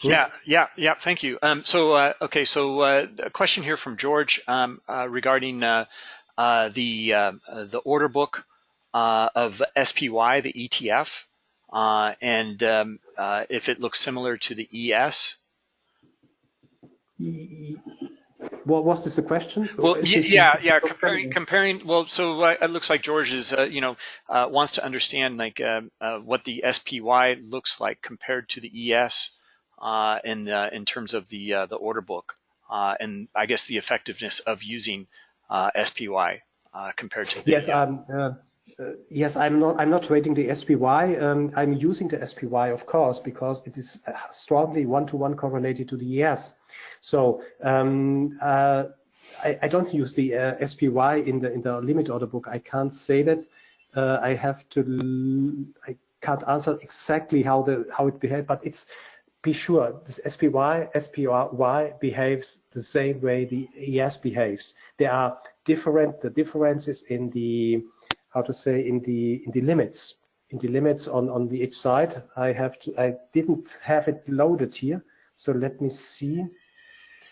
Yeah, yeah, yeah. Thank you. Um, so, uh, okay, so uh, a question here from George um, uh, regarding uh, uh, the uh, the order book of SPY, the ETF, uh, and um, uh, if it looks similar to the ES. What was this a question? Well, yeah, yeah, comparing, comparing. Well, so uh, it looks like George is, uh, you know, uh, wants to understand like what the SPY looks like compared to the ES in in terms of the the order book, and I guess the effectiveness of using SPY compared to the ES, um, uh, yes, I'm not. I'm not trading the SPY. Um, I'm using the SPY, of course, because it is uh, strongly one-to-one -one correlated to the ES. So um, uh, I, I, don't use the uh, SPY in the in the limit order book. I can't say that. Uh, I have to. I can't answer exactly how the how it behaves, but it's be sure this SPY SPY behaves the same way the ES behaves. There are different the differences in the how to say in the in the limits in the limits on on the each side. I have to i didn't have it loaded here so let me see.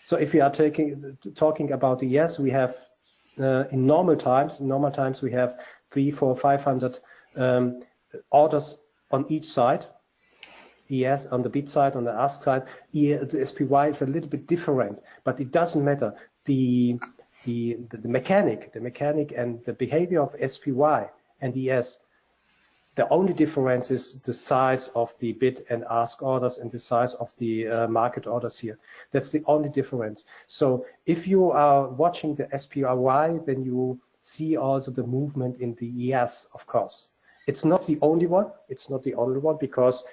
So if we are taking talking about the ES we have uh, in normal times in normal times we have three four five hundred um, orders on each side. ES on the bid side, on the ask side, the SPY is a little bit different, but it doesn't matter. The the, the, the mechanic, the mechanic and the behavior of SPY and ES, the only difference is the size of the bid and ask orders and the size of the uh, market orders here. That's the only difference. So if you are watching the SPY, then you see also the movement in the ES, of course. It's not the only one. It's not the only one because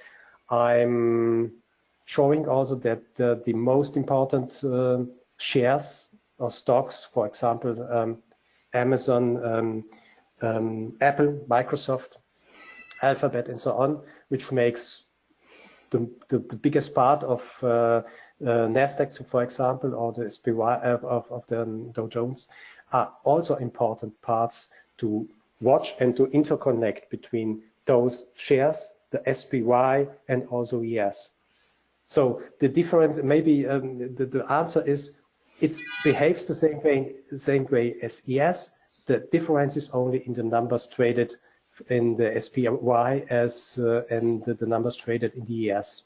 I'm showing also that uh, the most important uh, shares stocks, for example, um, Amazon, um, um, Apple, Microsoft, Alphabet, and so on, which makes the, the, the biggest part of uh, uh, Nasdaq, for example, or the SPY of, of, of the um, Dow Jones, are also important parts to watch and to interconnect between those shares, the SPY, and also ES. So the different, maybe um, the, the answer is it behaves the same way, the same way as ES. The difference is only in the numbers traded in the SPY as uh, and the, the, numbers traded in the ES.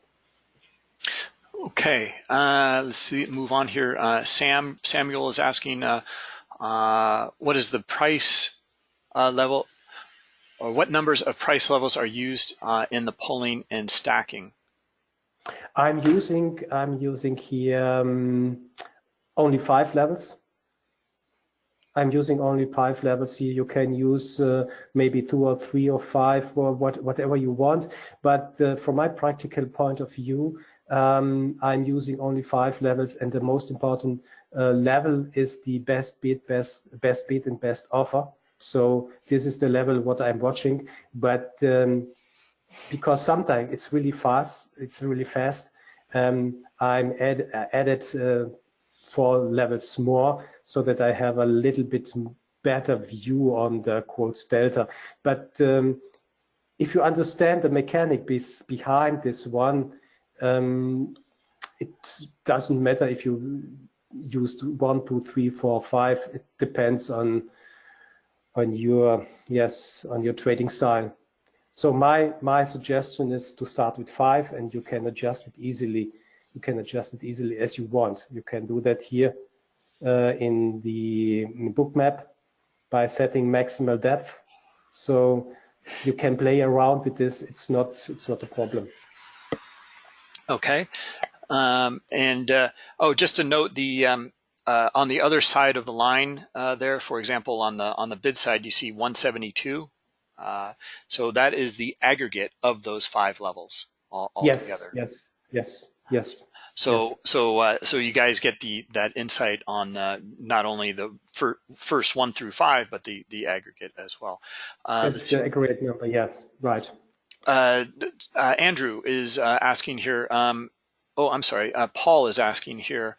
Okay, uh, let's see. Move on here. Uh, Sam Samuel is asking, uh, uh, what is the price uh, level, or what numbers of price levels are used in the pulling and stacking? I'm using I'm using here um, only five levels. I'm using only five levels here. You can use uh, maybe two or three or five or what, whatever you want. But uh, from my practical point of view, um, I'm using only five levels, and the most important uh, level is the best bid, best best bid, and best offer. So this is the level what I'm watching. But um, because sometimes it's really fast, it's really fast. Um, I'm add, added uh, four levels more so that I have a little bit better view on the quotes delta. But um, if you understand the mechanic behind this one, um, it doesn't matter if you used one, two, three, four, five. It depends on on your yes on your trading style. So my my suggestion is to start with five, and you can adjust it easily. You can adjust it easily as you want. You can do that here uh, in the Bookmap by setting maximal depth. So you can play around with this. It's not it's not a problem. Okay. Um, and uh, oh, just to note the um, uh, on the other side of the line uh, there, for example, on the on the bid side, you see 172. Uh, so that is the aggregate of those five levels all, all yes, together. Yes. Yes. Yes. So yes. so uh, so you guys get the that insight on uh, not only the fir first one through five, but the the aggregate as well. Uh, the aggregate number. Yes. Right. Uh, uh, Andrew is uh, asking here. Um, oh, I'm sorry. Uh, Paul is asking here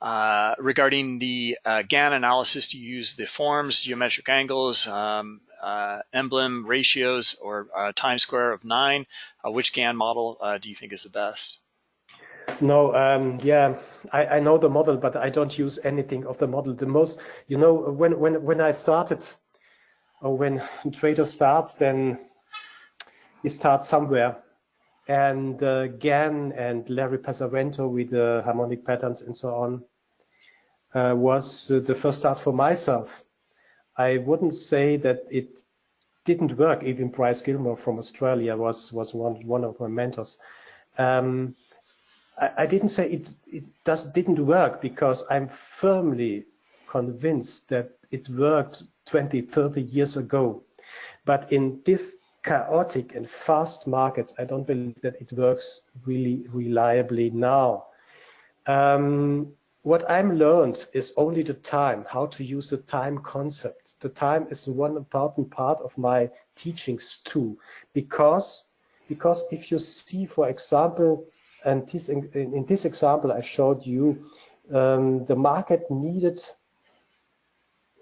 uh, regarding the uh, Gann analysis. Do you use the forms, geometric angles, um, emblem ratios, or time square of nine? which Gann model do you think is the best? No, um, yeah, I, I, know the model, but I don't use anything of the model. The most, you know, when when when I started, or when trader starts, then he starts somewhere. And uh, and Larry Pesavento with the harmonic patterns and so on uh, was uh, the first start for myself. I wouldn't say that it didn't work. Even Bryce Gilmore from Australia was was one one of my mentors. Um, I, I, didn't say it it does didn't work because I'm firmly convinced that it worked 20, 30 years ago. But in this chaotic and fast markets, I don't believe that it works really reliably now. Um, what I'm learned is only the time, how to use the time concept. The time is one important part of my teachings too, because because if you see, for example, and this in, in this example I showed you, um, the market needed,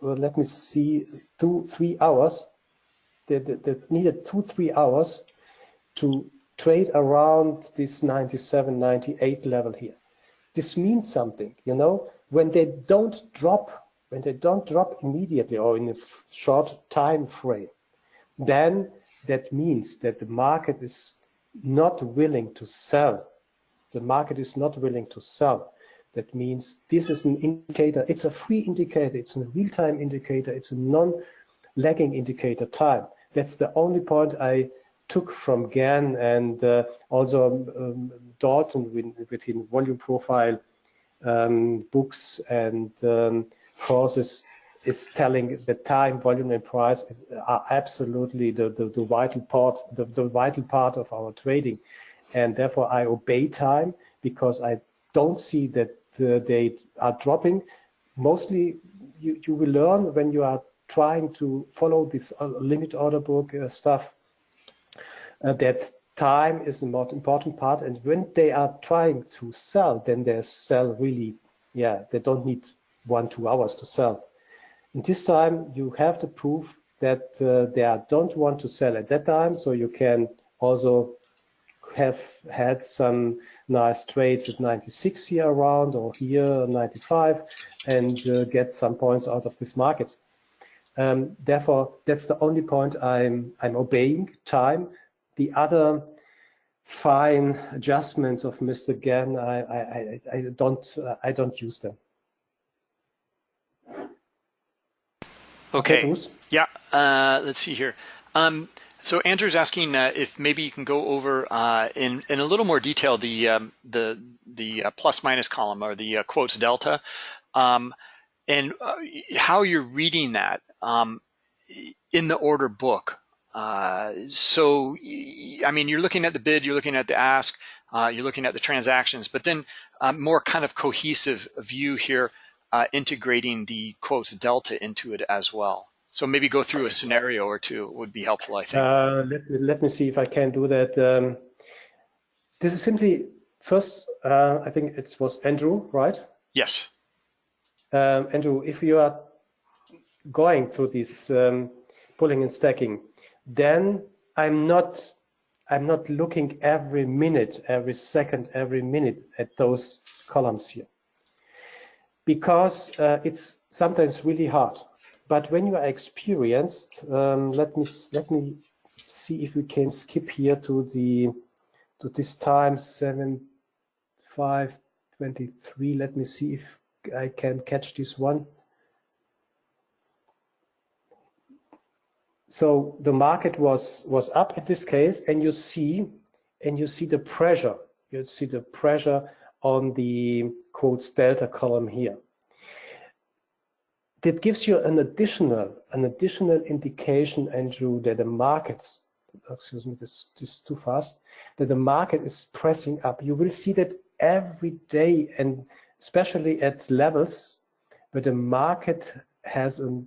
well, let me see, two, three hours that, needed two, three hours to trade around this 97, 98 level here. This means something, you know, when they don't drop, when they don't drop immediately or in a short time frame, then that means that the market is not willing to sell. The market is not willing to sell. That means this is an indicator. It's a free indicator. It's a real-time indicator. It's a non-lagging indicator time. That's the only point I took from Gann and uh, also um, Dalton with, with volume profile um, books and um, courses is telling the time, volume, and price are absolutely the, the, the vital part, the, the vital part of our trading. And therefore I obey time because I don't see that uh, they are dropping. Mostly you, you will learn when you are trying to follow this uh, limit order book uh, stuff uh, that time is a more important part. And when they are trying to sell, then they sell really, yeah, they don't need one, two hours to sell. In this time, you have to prove that uh, they are, don't want to sell at that time. So you can also have had some nice trades at 96 here around or here 95 and uh, get some points out of this market. Um, therefore, that's the only point I'm, I'm obeying time. The other fine adjustments of Mr. Gann, I, I, I, don't, uh, I don't use them. Okay. okay yeah. Uh, let's see here. Um, so Andrew's asking uh, if maybe you can go over uh, in in a little more detail the um, the the uh, plus minus column or the uh, quotes delta, um, and uh, how you're reading that um, in the order book. Uh, so I mean, you're looking at the bid, you're looking at the ask, you're looking at the transactions, but then more kind of cohesive view here, integrating the quotes delta into it as well. So maybe go through a scenario or two would be helpful, I think. Uh, let, let me see if I can do that. Um, this is simply, first, uh, I think it was Andrew, right? Yes. Um, Andrew, if you are going through this um, pulling and stacking, then I'm not I'm not looking every minute, every second, every minute at those columns here because uh, it's sometimes really hard. But when you are experienced, um, let me let me see if we can skip here to the to this time seven five twenty three. Let me see if I can catch this one. So the market was was up in this case, and you see and you see the pressure. You see the pressure on the quotes delta column here that gives you an additional an additional indication, Andrew, that the market, excuse me, this, this is too fast, that the market is pressing up. You will see that every day and especially at levels where the market has a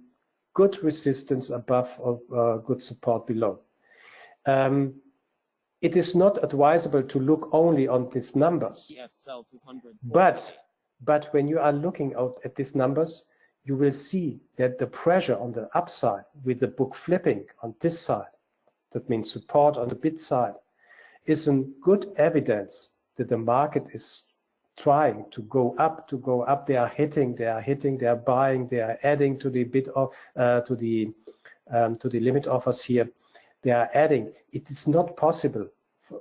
good resistance above or uh, good support below. Um, it is not advisable to look only on these numbers. Yes, but but when you are looking out at these numbers, you will see that the pressure on the upside with the book flipping on this side, that means support on the bid side, is a good evidence that the market is trying to go up, to go up. They are hitting, they are hitting, they are buying, they are adding to the bid of uh, to the um, to the limit offers here. They are adding. It is not possible.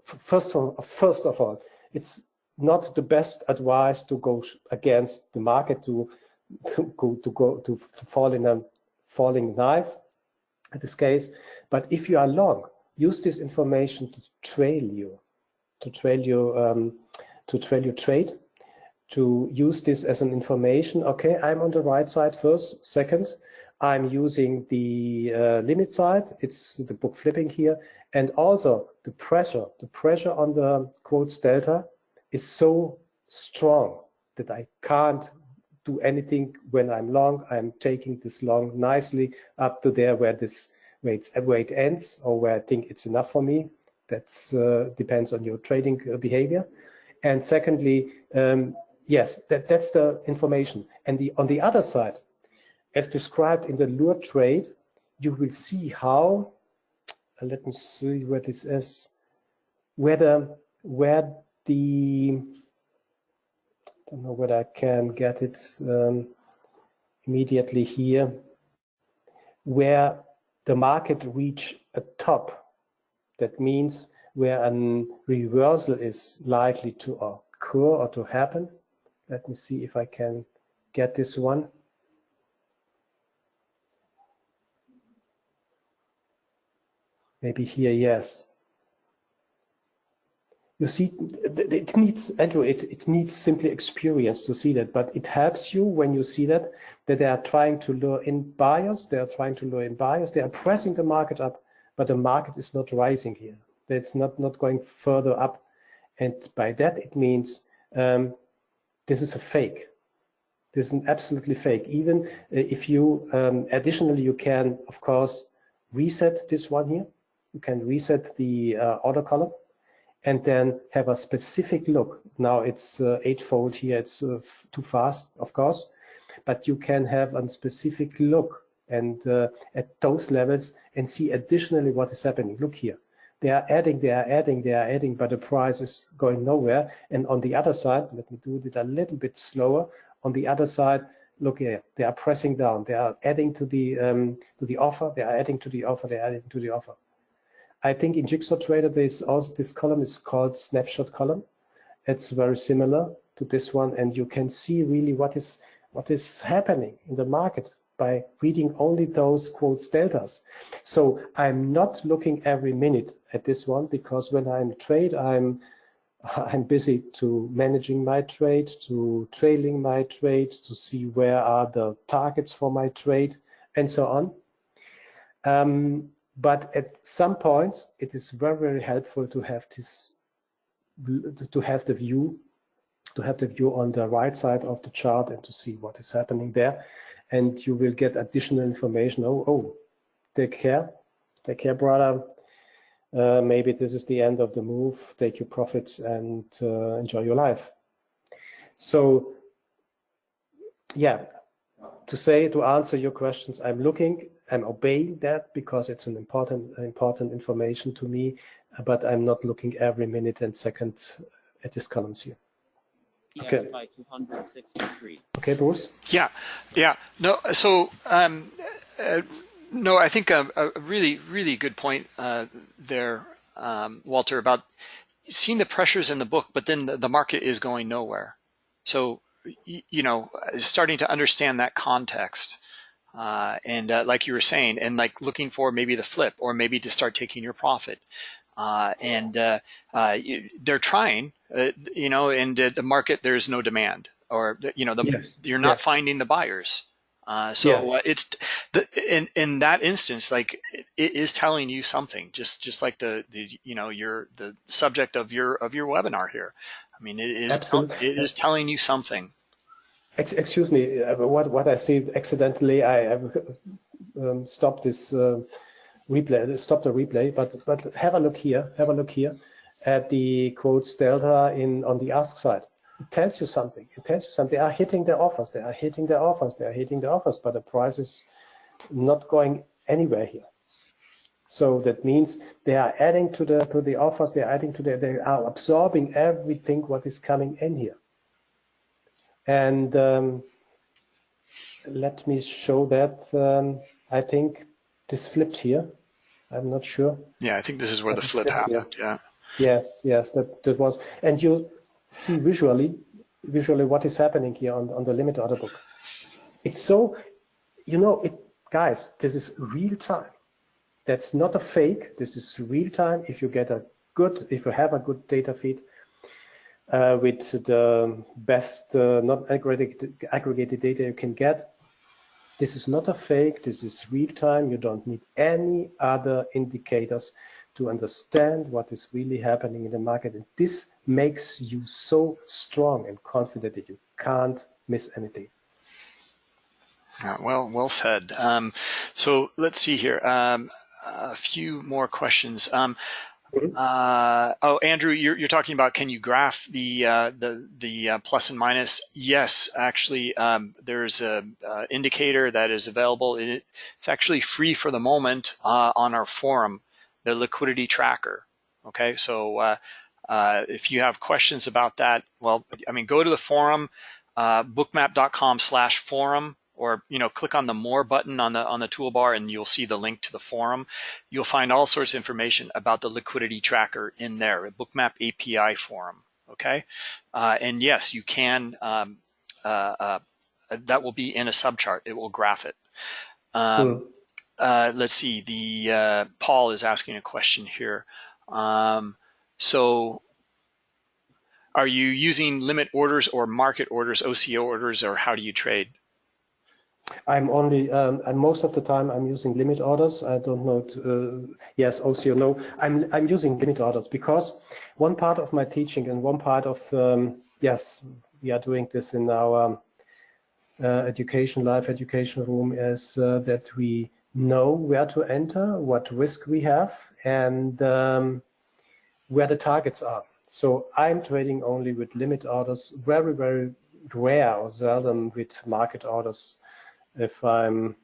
First of first of all, it's not the best advice to go against the market to to go to go to, to fall in a falling knife in this case. But if you are long, use this information to trail you, to trail you, um, to trail your trade, to use this as an information. Okay, I'm on the right side first. Second, I'm using the uh, limit side. It's the book flipping here. And also the pressure, the pressure on the quotes delta is so strong that I can't do anything when I'm long. I'm taking this long nicely up to there where this weight, weight ends or where I think it's enough for me. That uh, depends on your trading uh, behavior. And secondly, um, yes, that, that's the information. And the, on the other side, as described in the lure trade, you will see how, uh, let me see where this is, whether where the don't know whether I can get it um, immediately here, where the market reach a top. That means where a reversal is likely to occur or to happen. Let me see if I can get this one. Maybe here, yes you see, it needs, Andrew, it, it needs simply experience to see that, but it helps you when you see that, that they are trying to lure in buyers, they are trying to lure in buyers, they are pressing the market up, but the market is not rising here. It's not, not going further up. And by that, it means um, this is a fake. This is an absolutely fake. Even uh, if you, um, additionally, you can, of course, reset this one here. You can reset the uh, order column and then have a specific look. Now it's uh, eightfold here, it's uh, too fast, of course, but you can have a specific look and uh, at those levels and see additionally what is happening. Look here, they are adding, they are adding, they are adding, but the price is going nowhere. And on the other side, let me do it a little bit slower. On the other side, look here, they are pressing down, they are adding to the um, to the offer, they are adding to the offer, they are adding to the offer. I think in Jigsaw Trader, there's also this column is called snapshot column. It's very similar to this one, and you can see really what is what is happening in the market by reading only those quotes deltas. So I'm not looking every minute at this one because when I'm trade, I'm I'm busy to managing my trade, to trailing my trade, to see where are the targets for my trade, and so on. Um, but at some points, it is very, very helpful to have this, to have the view, to have the view on the right side of the chart and to see what is happening there. And you will get additional information. Oh, oh, take care, take care, brother. Uh, maybe this is the end of the move. Take your profits and uh, enjoy your life. So, yeah, to say to answer your questions, I'm looking I'm obeying that because it's an important important information to me, but I'm not looking every minute and second at these columns here. Okay. 263. Okay, Bruce. Yeah, yeah. No, so um, uh, no, I think a, a, really, really good point uh, there, um, Walter, about seeing the pressures in the book, but then the, the market is going nowhere. So, you know, starting to understand that context uh, and uh, like you were saying, and like looking for maybe the flip or maybe to start taking your profit. Uh, and uh, uh, you, they're trying, uh, you know, and the market there's no demand, or you know, the, yes. you're not yes. finding the buyers. so yeah. it's the, in in that instance, like it, it is telling you something, just just like the the you know your the subject of your of your webinar here. I mean, it is it is telling you something. Excuse me, uh, what what I see accidentally, I have um, stopped this uh, replay, stop the replay, but but have a look here, have a look here at the quotes delta in on the ask side. It tells you something. It tells you something. They are hitting their offers. They are hitting their offers. They are hitting their offers, but the price is not going anywhere here. So that means they are adding to the to the offers. They are adding to the. They are absorbing everything what is coming in here. And um, let me show that. Um, I think this flipped here. I'm not sure. Yeah, I think this is where the flip happened. Yeah. Yes, yes, that, that was. And you see visually, visually what is happening here on, on the limit order book. It's so, you know, it, guys, this is real time. That's not a fake. This is real time. If you get a good, if you have a good data feed, uh, with the best uh, not aggregated, aggregated data you can get. This is not a fake, this is real time. You don't need any other indicators to understand what is really happening in the market. And this makes you so strong and confident that you can't miss anything. Yeah, well, well said. Um, so let's see here. Um, a few more questions. Um, Mm-hmm. Uh, oh, Andrew, you're, you're talking about can you graph the uh, the the uh, plus and minus? Yes, actually, um, there's a uh, indicator that is available. It, it's actually free for the moment uh, on our forum, the liquidity tracker. Okay, so uh, if you have questions about that, well, I mean, go to the forum, bookmap.com/forum or you know click on the more button on the on the toolbar and you'll see the link to the forum. You'll find all sorts of information about the liquidity tracker in there a bookmap api forum okay? Uh, and yes you can um, uh, uh, that will be in a subchart. It will graph it. Um, cool. Uh, let's see the uh, paul is asking a question here. Um, so are you using limit orders or market orders oco orders or how do you trade I'm only, um, and most of the time I'm using limit orders. I don't know, to, uh, yes, OCO, no. I'm, I'm using limit orders because one part of my teaching and one part of, um, yes, we are doing this in our uh, education, live education room is uh, that we know where to enter, what risk we have, and um, where the targets are. So I'm trading only with limit orders, very, very rare or seldom with market orders. If I'm,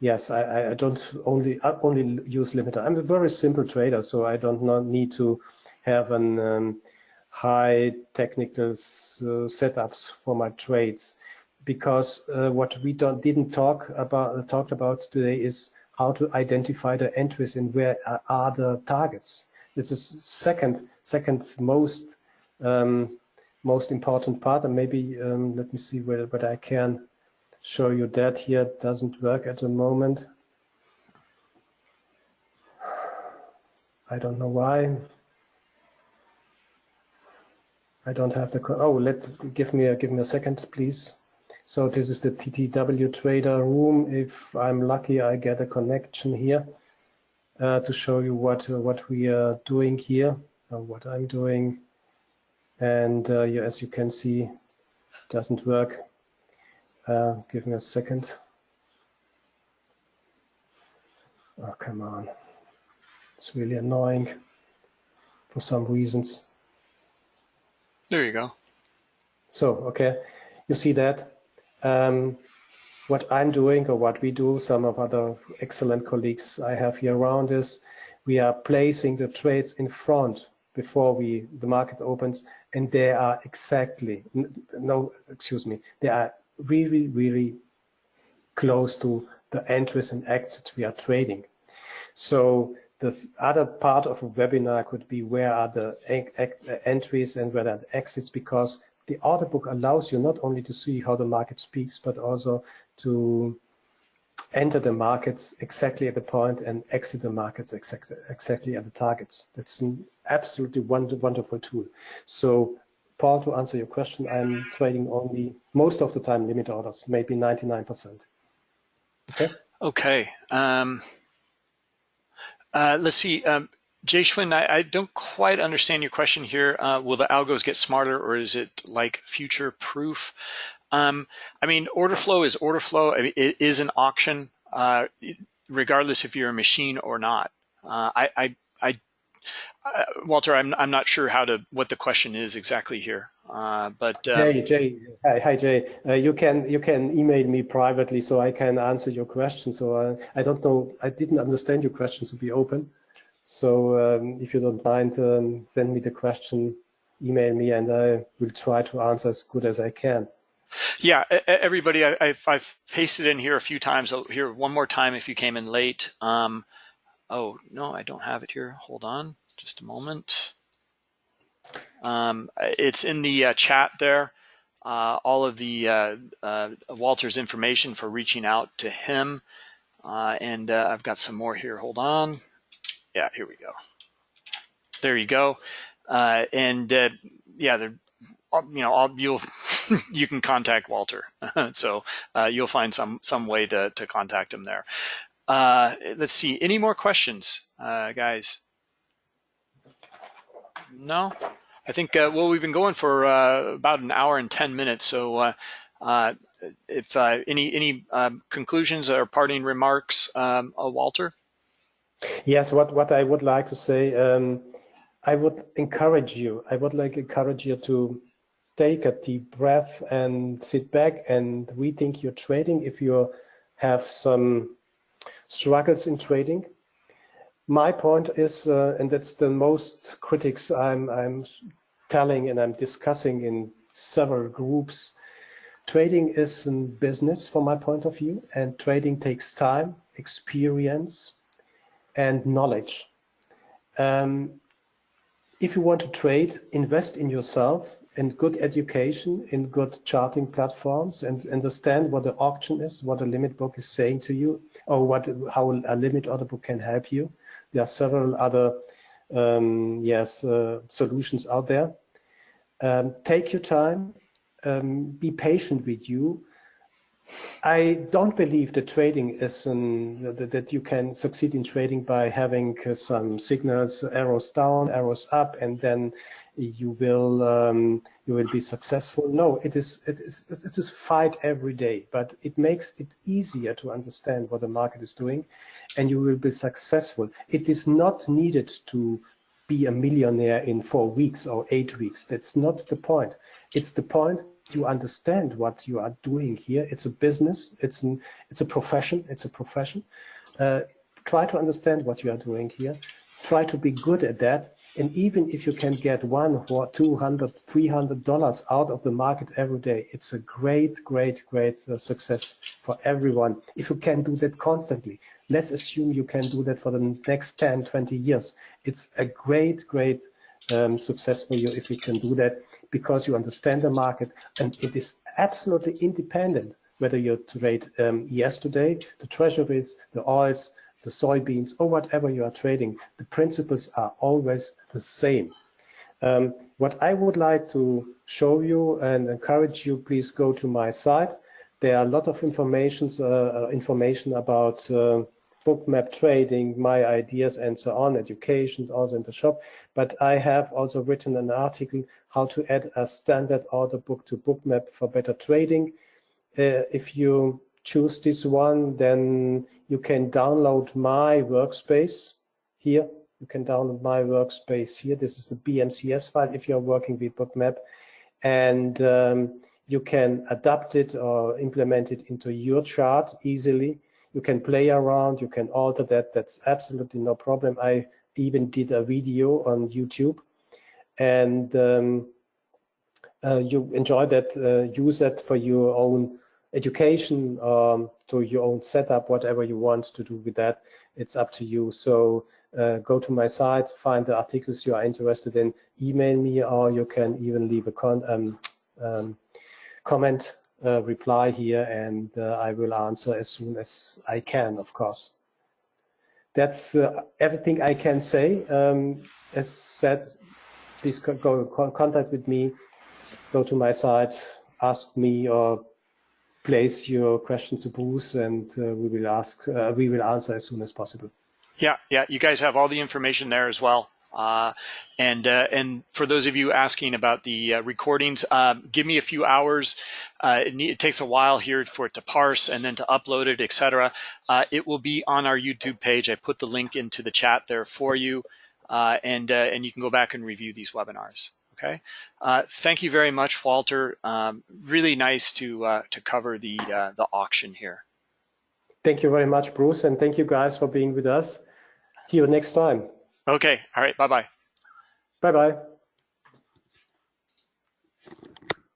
yes, I, I don't only I only use limiter. I'm a very simple trader, so I don't not need to have an um, high technical uh, setups for my trades because uh, what we don't didn't talk about uh, talked about today is how to identify the entries and where are the targets. This is second second most um, most important part, and maybe um, let me see whether, whether I can show you that here. Doesn't work at the moment. I don't know why. I don't have the, oh, let, give me a, give me a second, please. So this is the TTW trader room. If I'm lucky, I get a connection here uh, to show you what, uh, what we are doing here, uh, what I'm doing. And uh, as you can see, doesn't work. Uh, give me a second. Oh, come on. It's really annoying for some reasons. There you go. So, okay, you see that. Um, what I'm doing or what we do, some of other excellent colleagues I have here around is we are placing the trades in front before we the market opens and they are exactly, no, excuse me, they are really, really close to the entries and exits we are trading. So the other part of a webinar could be where are the uh, entries and where are the exits because the order book allows you not only to see how the market speaks, but also to enter the markets exactly at the point and exit the markets exactly, exactly at the targets. That's an absolutely wonderful tool. So Paul, to answer your question, I'm trading only most of the time limit orders, maybe 99%. Okay. Okay. Um, uh, let's see. Um, Jaishwin, I, I, don't quite understand your question here. Uh, will the algos get smarter or is it like future proof? Um, I mean, order flow is order flow. I mean, it is an auction, uh, regardless if you're a machine or not. Uh, I, I, I uh, Walter, I'm, I'm not sure how to what the question is exactly here. Uh, but um, Jay, Jay, hi, hi Jay. Uh, you can you can email me privately so I can answer your question. So uh, I don't know, I didn't understand your question to be open. So um, if you don't mind, um, send me the question, email me, and I will try to answer as good as I can. Yeah, everybody, I, have I've pasted in here a few times. I'll here one more time if you came in late. Um, oh no, I don't have it here. Hold on, just a moment. Um, it's in the uh, chat there. Uh, all of the uh, uh Walter's information for reaching out to him. Uh, and uh, I've got some more here. Hold on. Yeah, here we go. There you go. and yeah, you know, you'll you can contact Walter. so you'll find some some way to to contact him there. Let's see. Any more questions, guys? No. I think uh, well we've been going for uh, about an hour and ten minutes. So uh, uh if uh, any any um, conclusions or parting remarks, um, uh, Walter. Yes, what what I would like to say, um, I would encourage you. I would like encourage you to take a deep breath and sit back and rethink your trading. If you have some struggles in trading, my point is, uh, and that's the most critics I'm, I'm telling and I'm discussing in several groups, trading is a business from my point of view, and trading takes time, experience, and knowledge. Um, if you want to trade, invest in yourself, in good education, in good charting platforms, and understand what the auction is, what a limit book is saying to you, or what how a limit order book can help you. There are several other um, yes uh, solutions out there. Um, take your time, um, be patient with you, I don't believe that trading is an, that, that you can succeed in trading by having some signals, arrows down, arrows up, and then you will um, you will be successful. No, it is it is it is fight every day, but it makes it easier to understand what the market is doing, and you will be successful. It is not needed to be a millionaire in four weeks or eight weeks. That's not the point. It's the point you understand what you are doing here. It's a business. It's an it's a profession. It's a profession. Uh, try to understand what you are doing here. Try to be good at that. And even if you can get one or two hundred, three hundred dollars out of the market every day, it's a great, great, great uh, success for everyone. If you can do that constantly, let's assume you can do that for the next 10, 20 years. It's a great, great um, success for you if you can do that because you understand the market and it is absolutely independent whether you trade um, yesterday, the treasuries, the oils, the soybeans, or whatever you are trading. The principles are always the same. Um, what I would like to show you and encourage you, please go to my site. There are a lot of information, uh, uh, information about uh, bookmap trading, my ideas and so on, education, also in the shop. But I have also written an article how to add a standard order book to bookmap for better trading. Uh, if you choose this one, then you can download my workspace here. You can download my workspace here. This is the BMCS file if you're working with bookmap. And um, you can adapt it or implement it into your chart easily you can play around, you can alter that. That's absolutely no problem. I even did a video on YouTube and um, uh, you enjoy that, uh, use that for your own education, um, to your own setup, whatever you want to do with that, it's up to you. So uh, go to my site, find the articles you are interested in, email me, or you can even leave a con um, um comment uh, reply here and uh, I will answer as soon as I can, of course. That's uh, everything I can say. Um, as said, please go contact with me, go to my site, ask me or place your question to Bruce and uh, we will ask, uh, we will answer as soon as possible. Yeah, yeah, you guys have all the information there as well. Uh, and uh, and for those of you asking about the uh, recordings, um, give me a few hours. Uh, it, need, it, takes a while here for it to parse and then to upload it, etc. It will be on our YouTube page. I put the link into the chat there for you, and and you can go back and review these webinars. Okay. Uh, thank you very much, Walter. Um, really nice to uh, to cover the uh, the auction here. Thank you very much, Bruce, and thank you guys for being with us. See you next time. Okay. All right. Bye-bye. Bye-bye.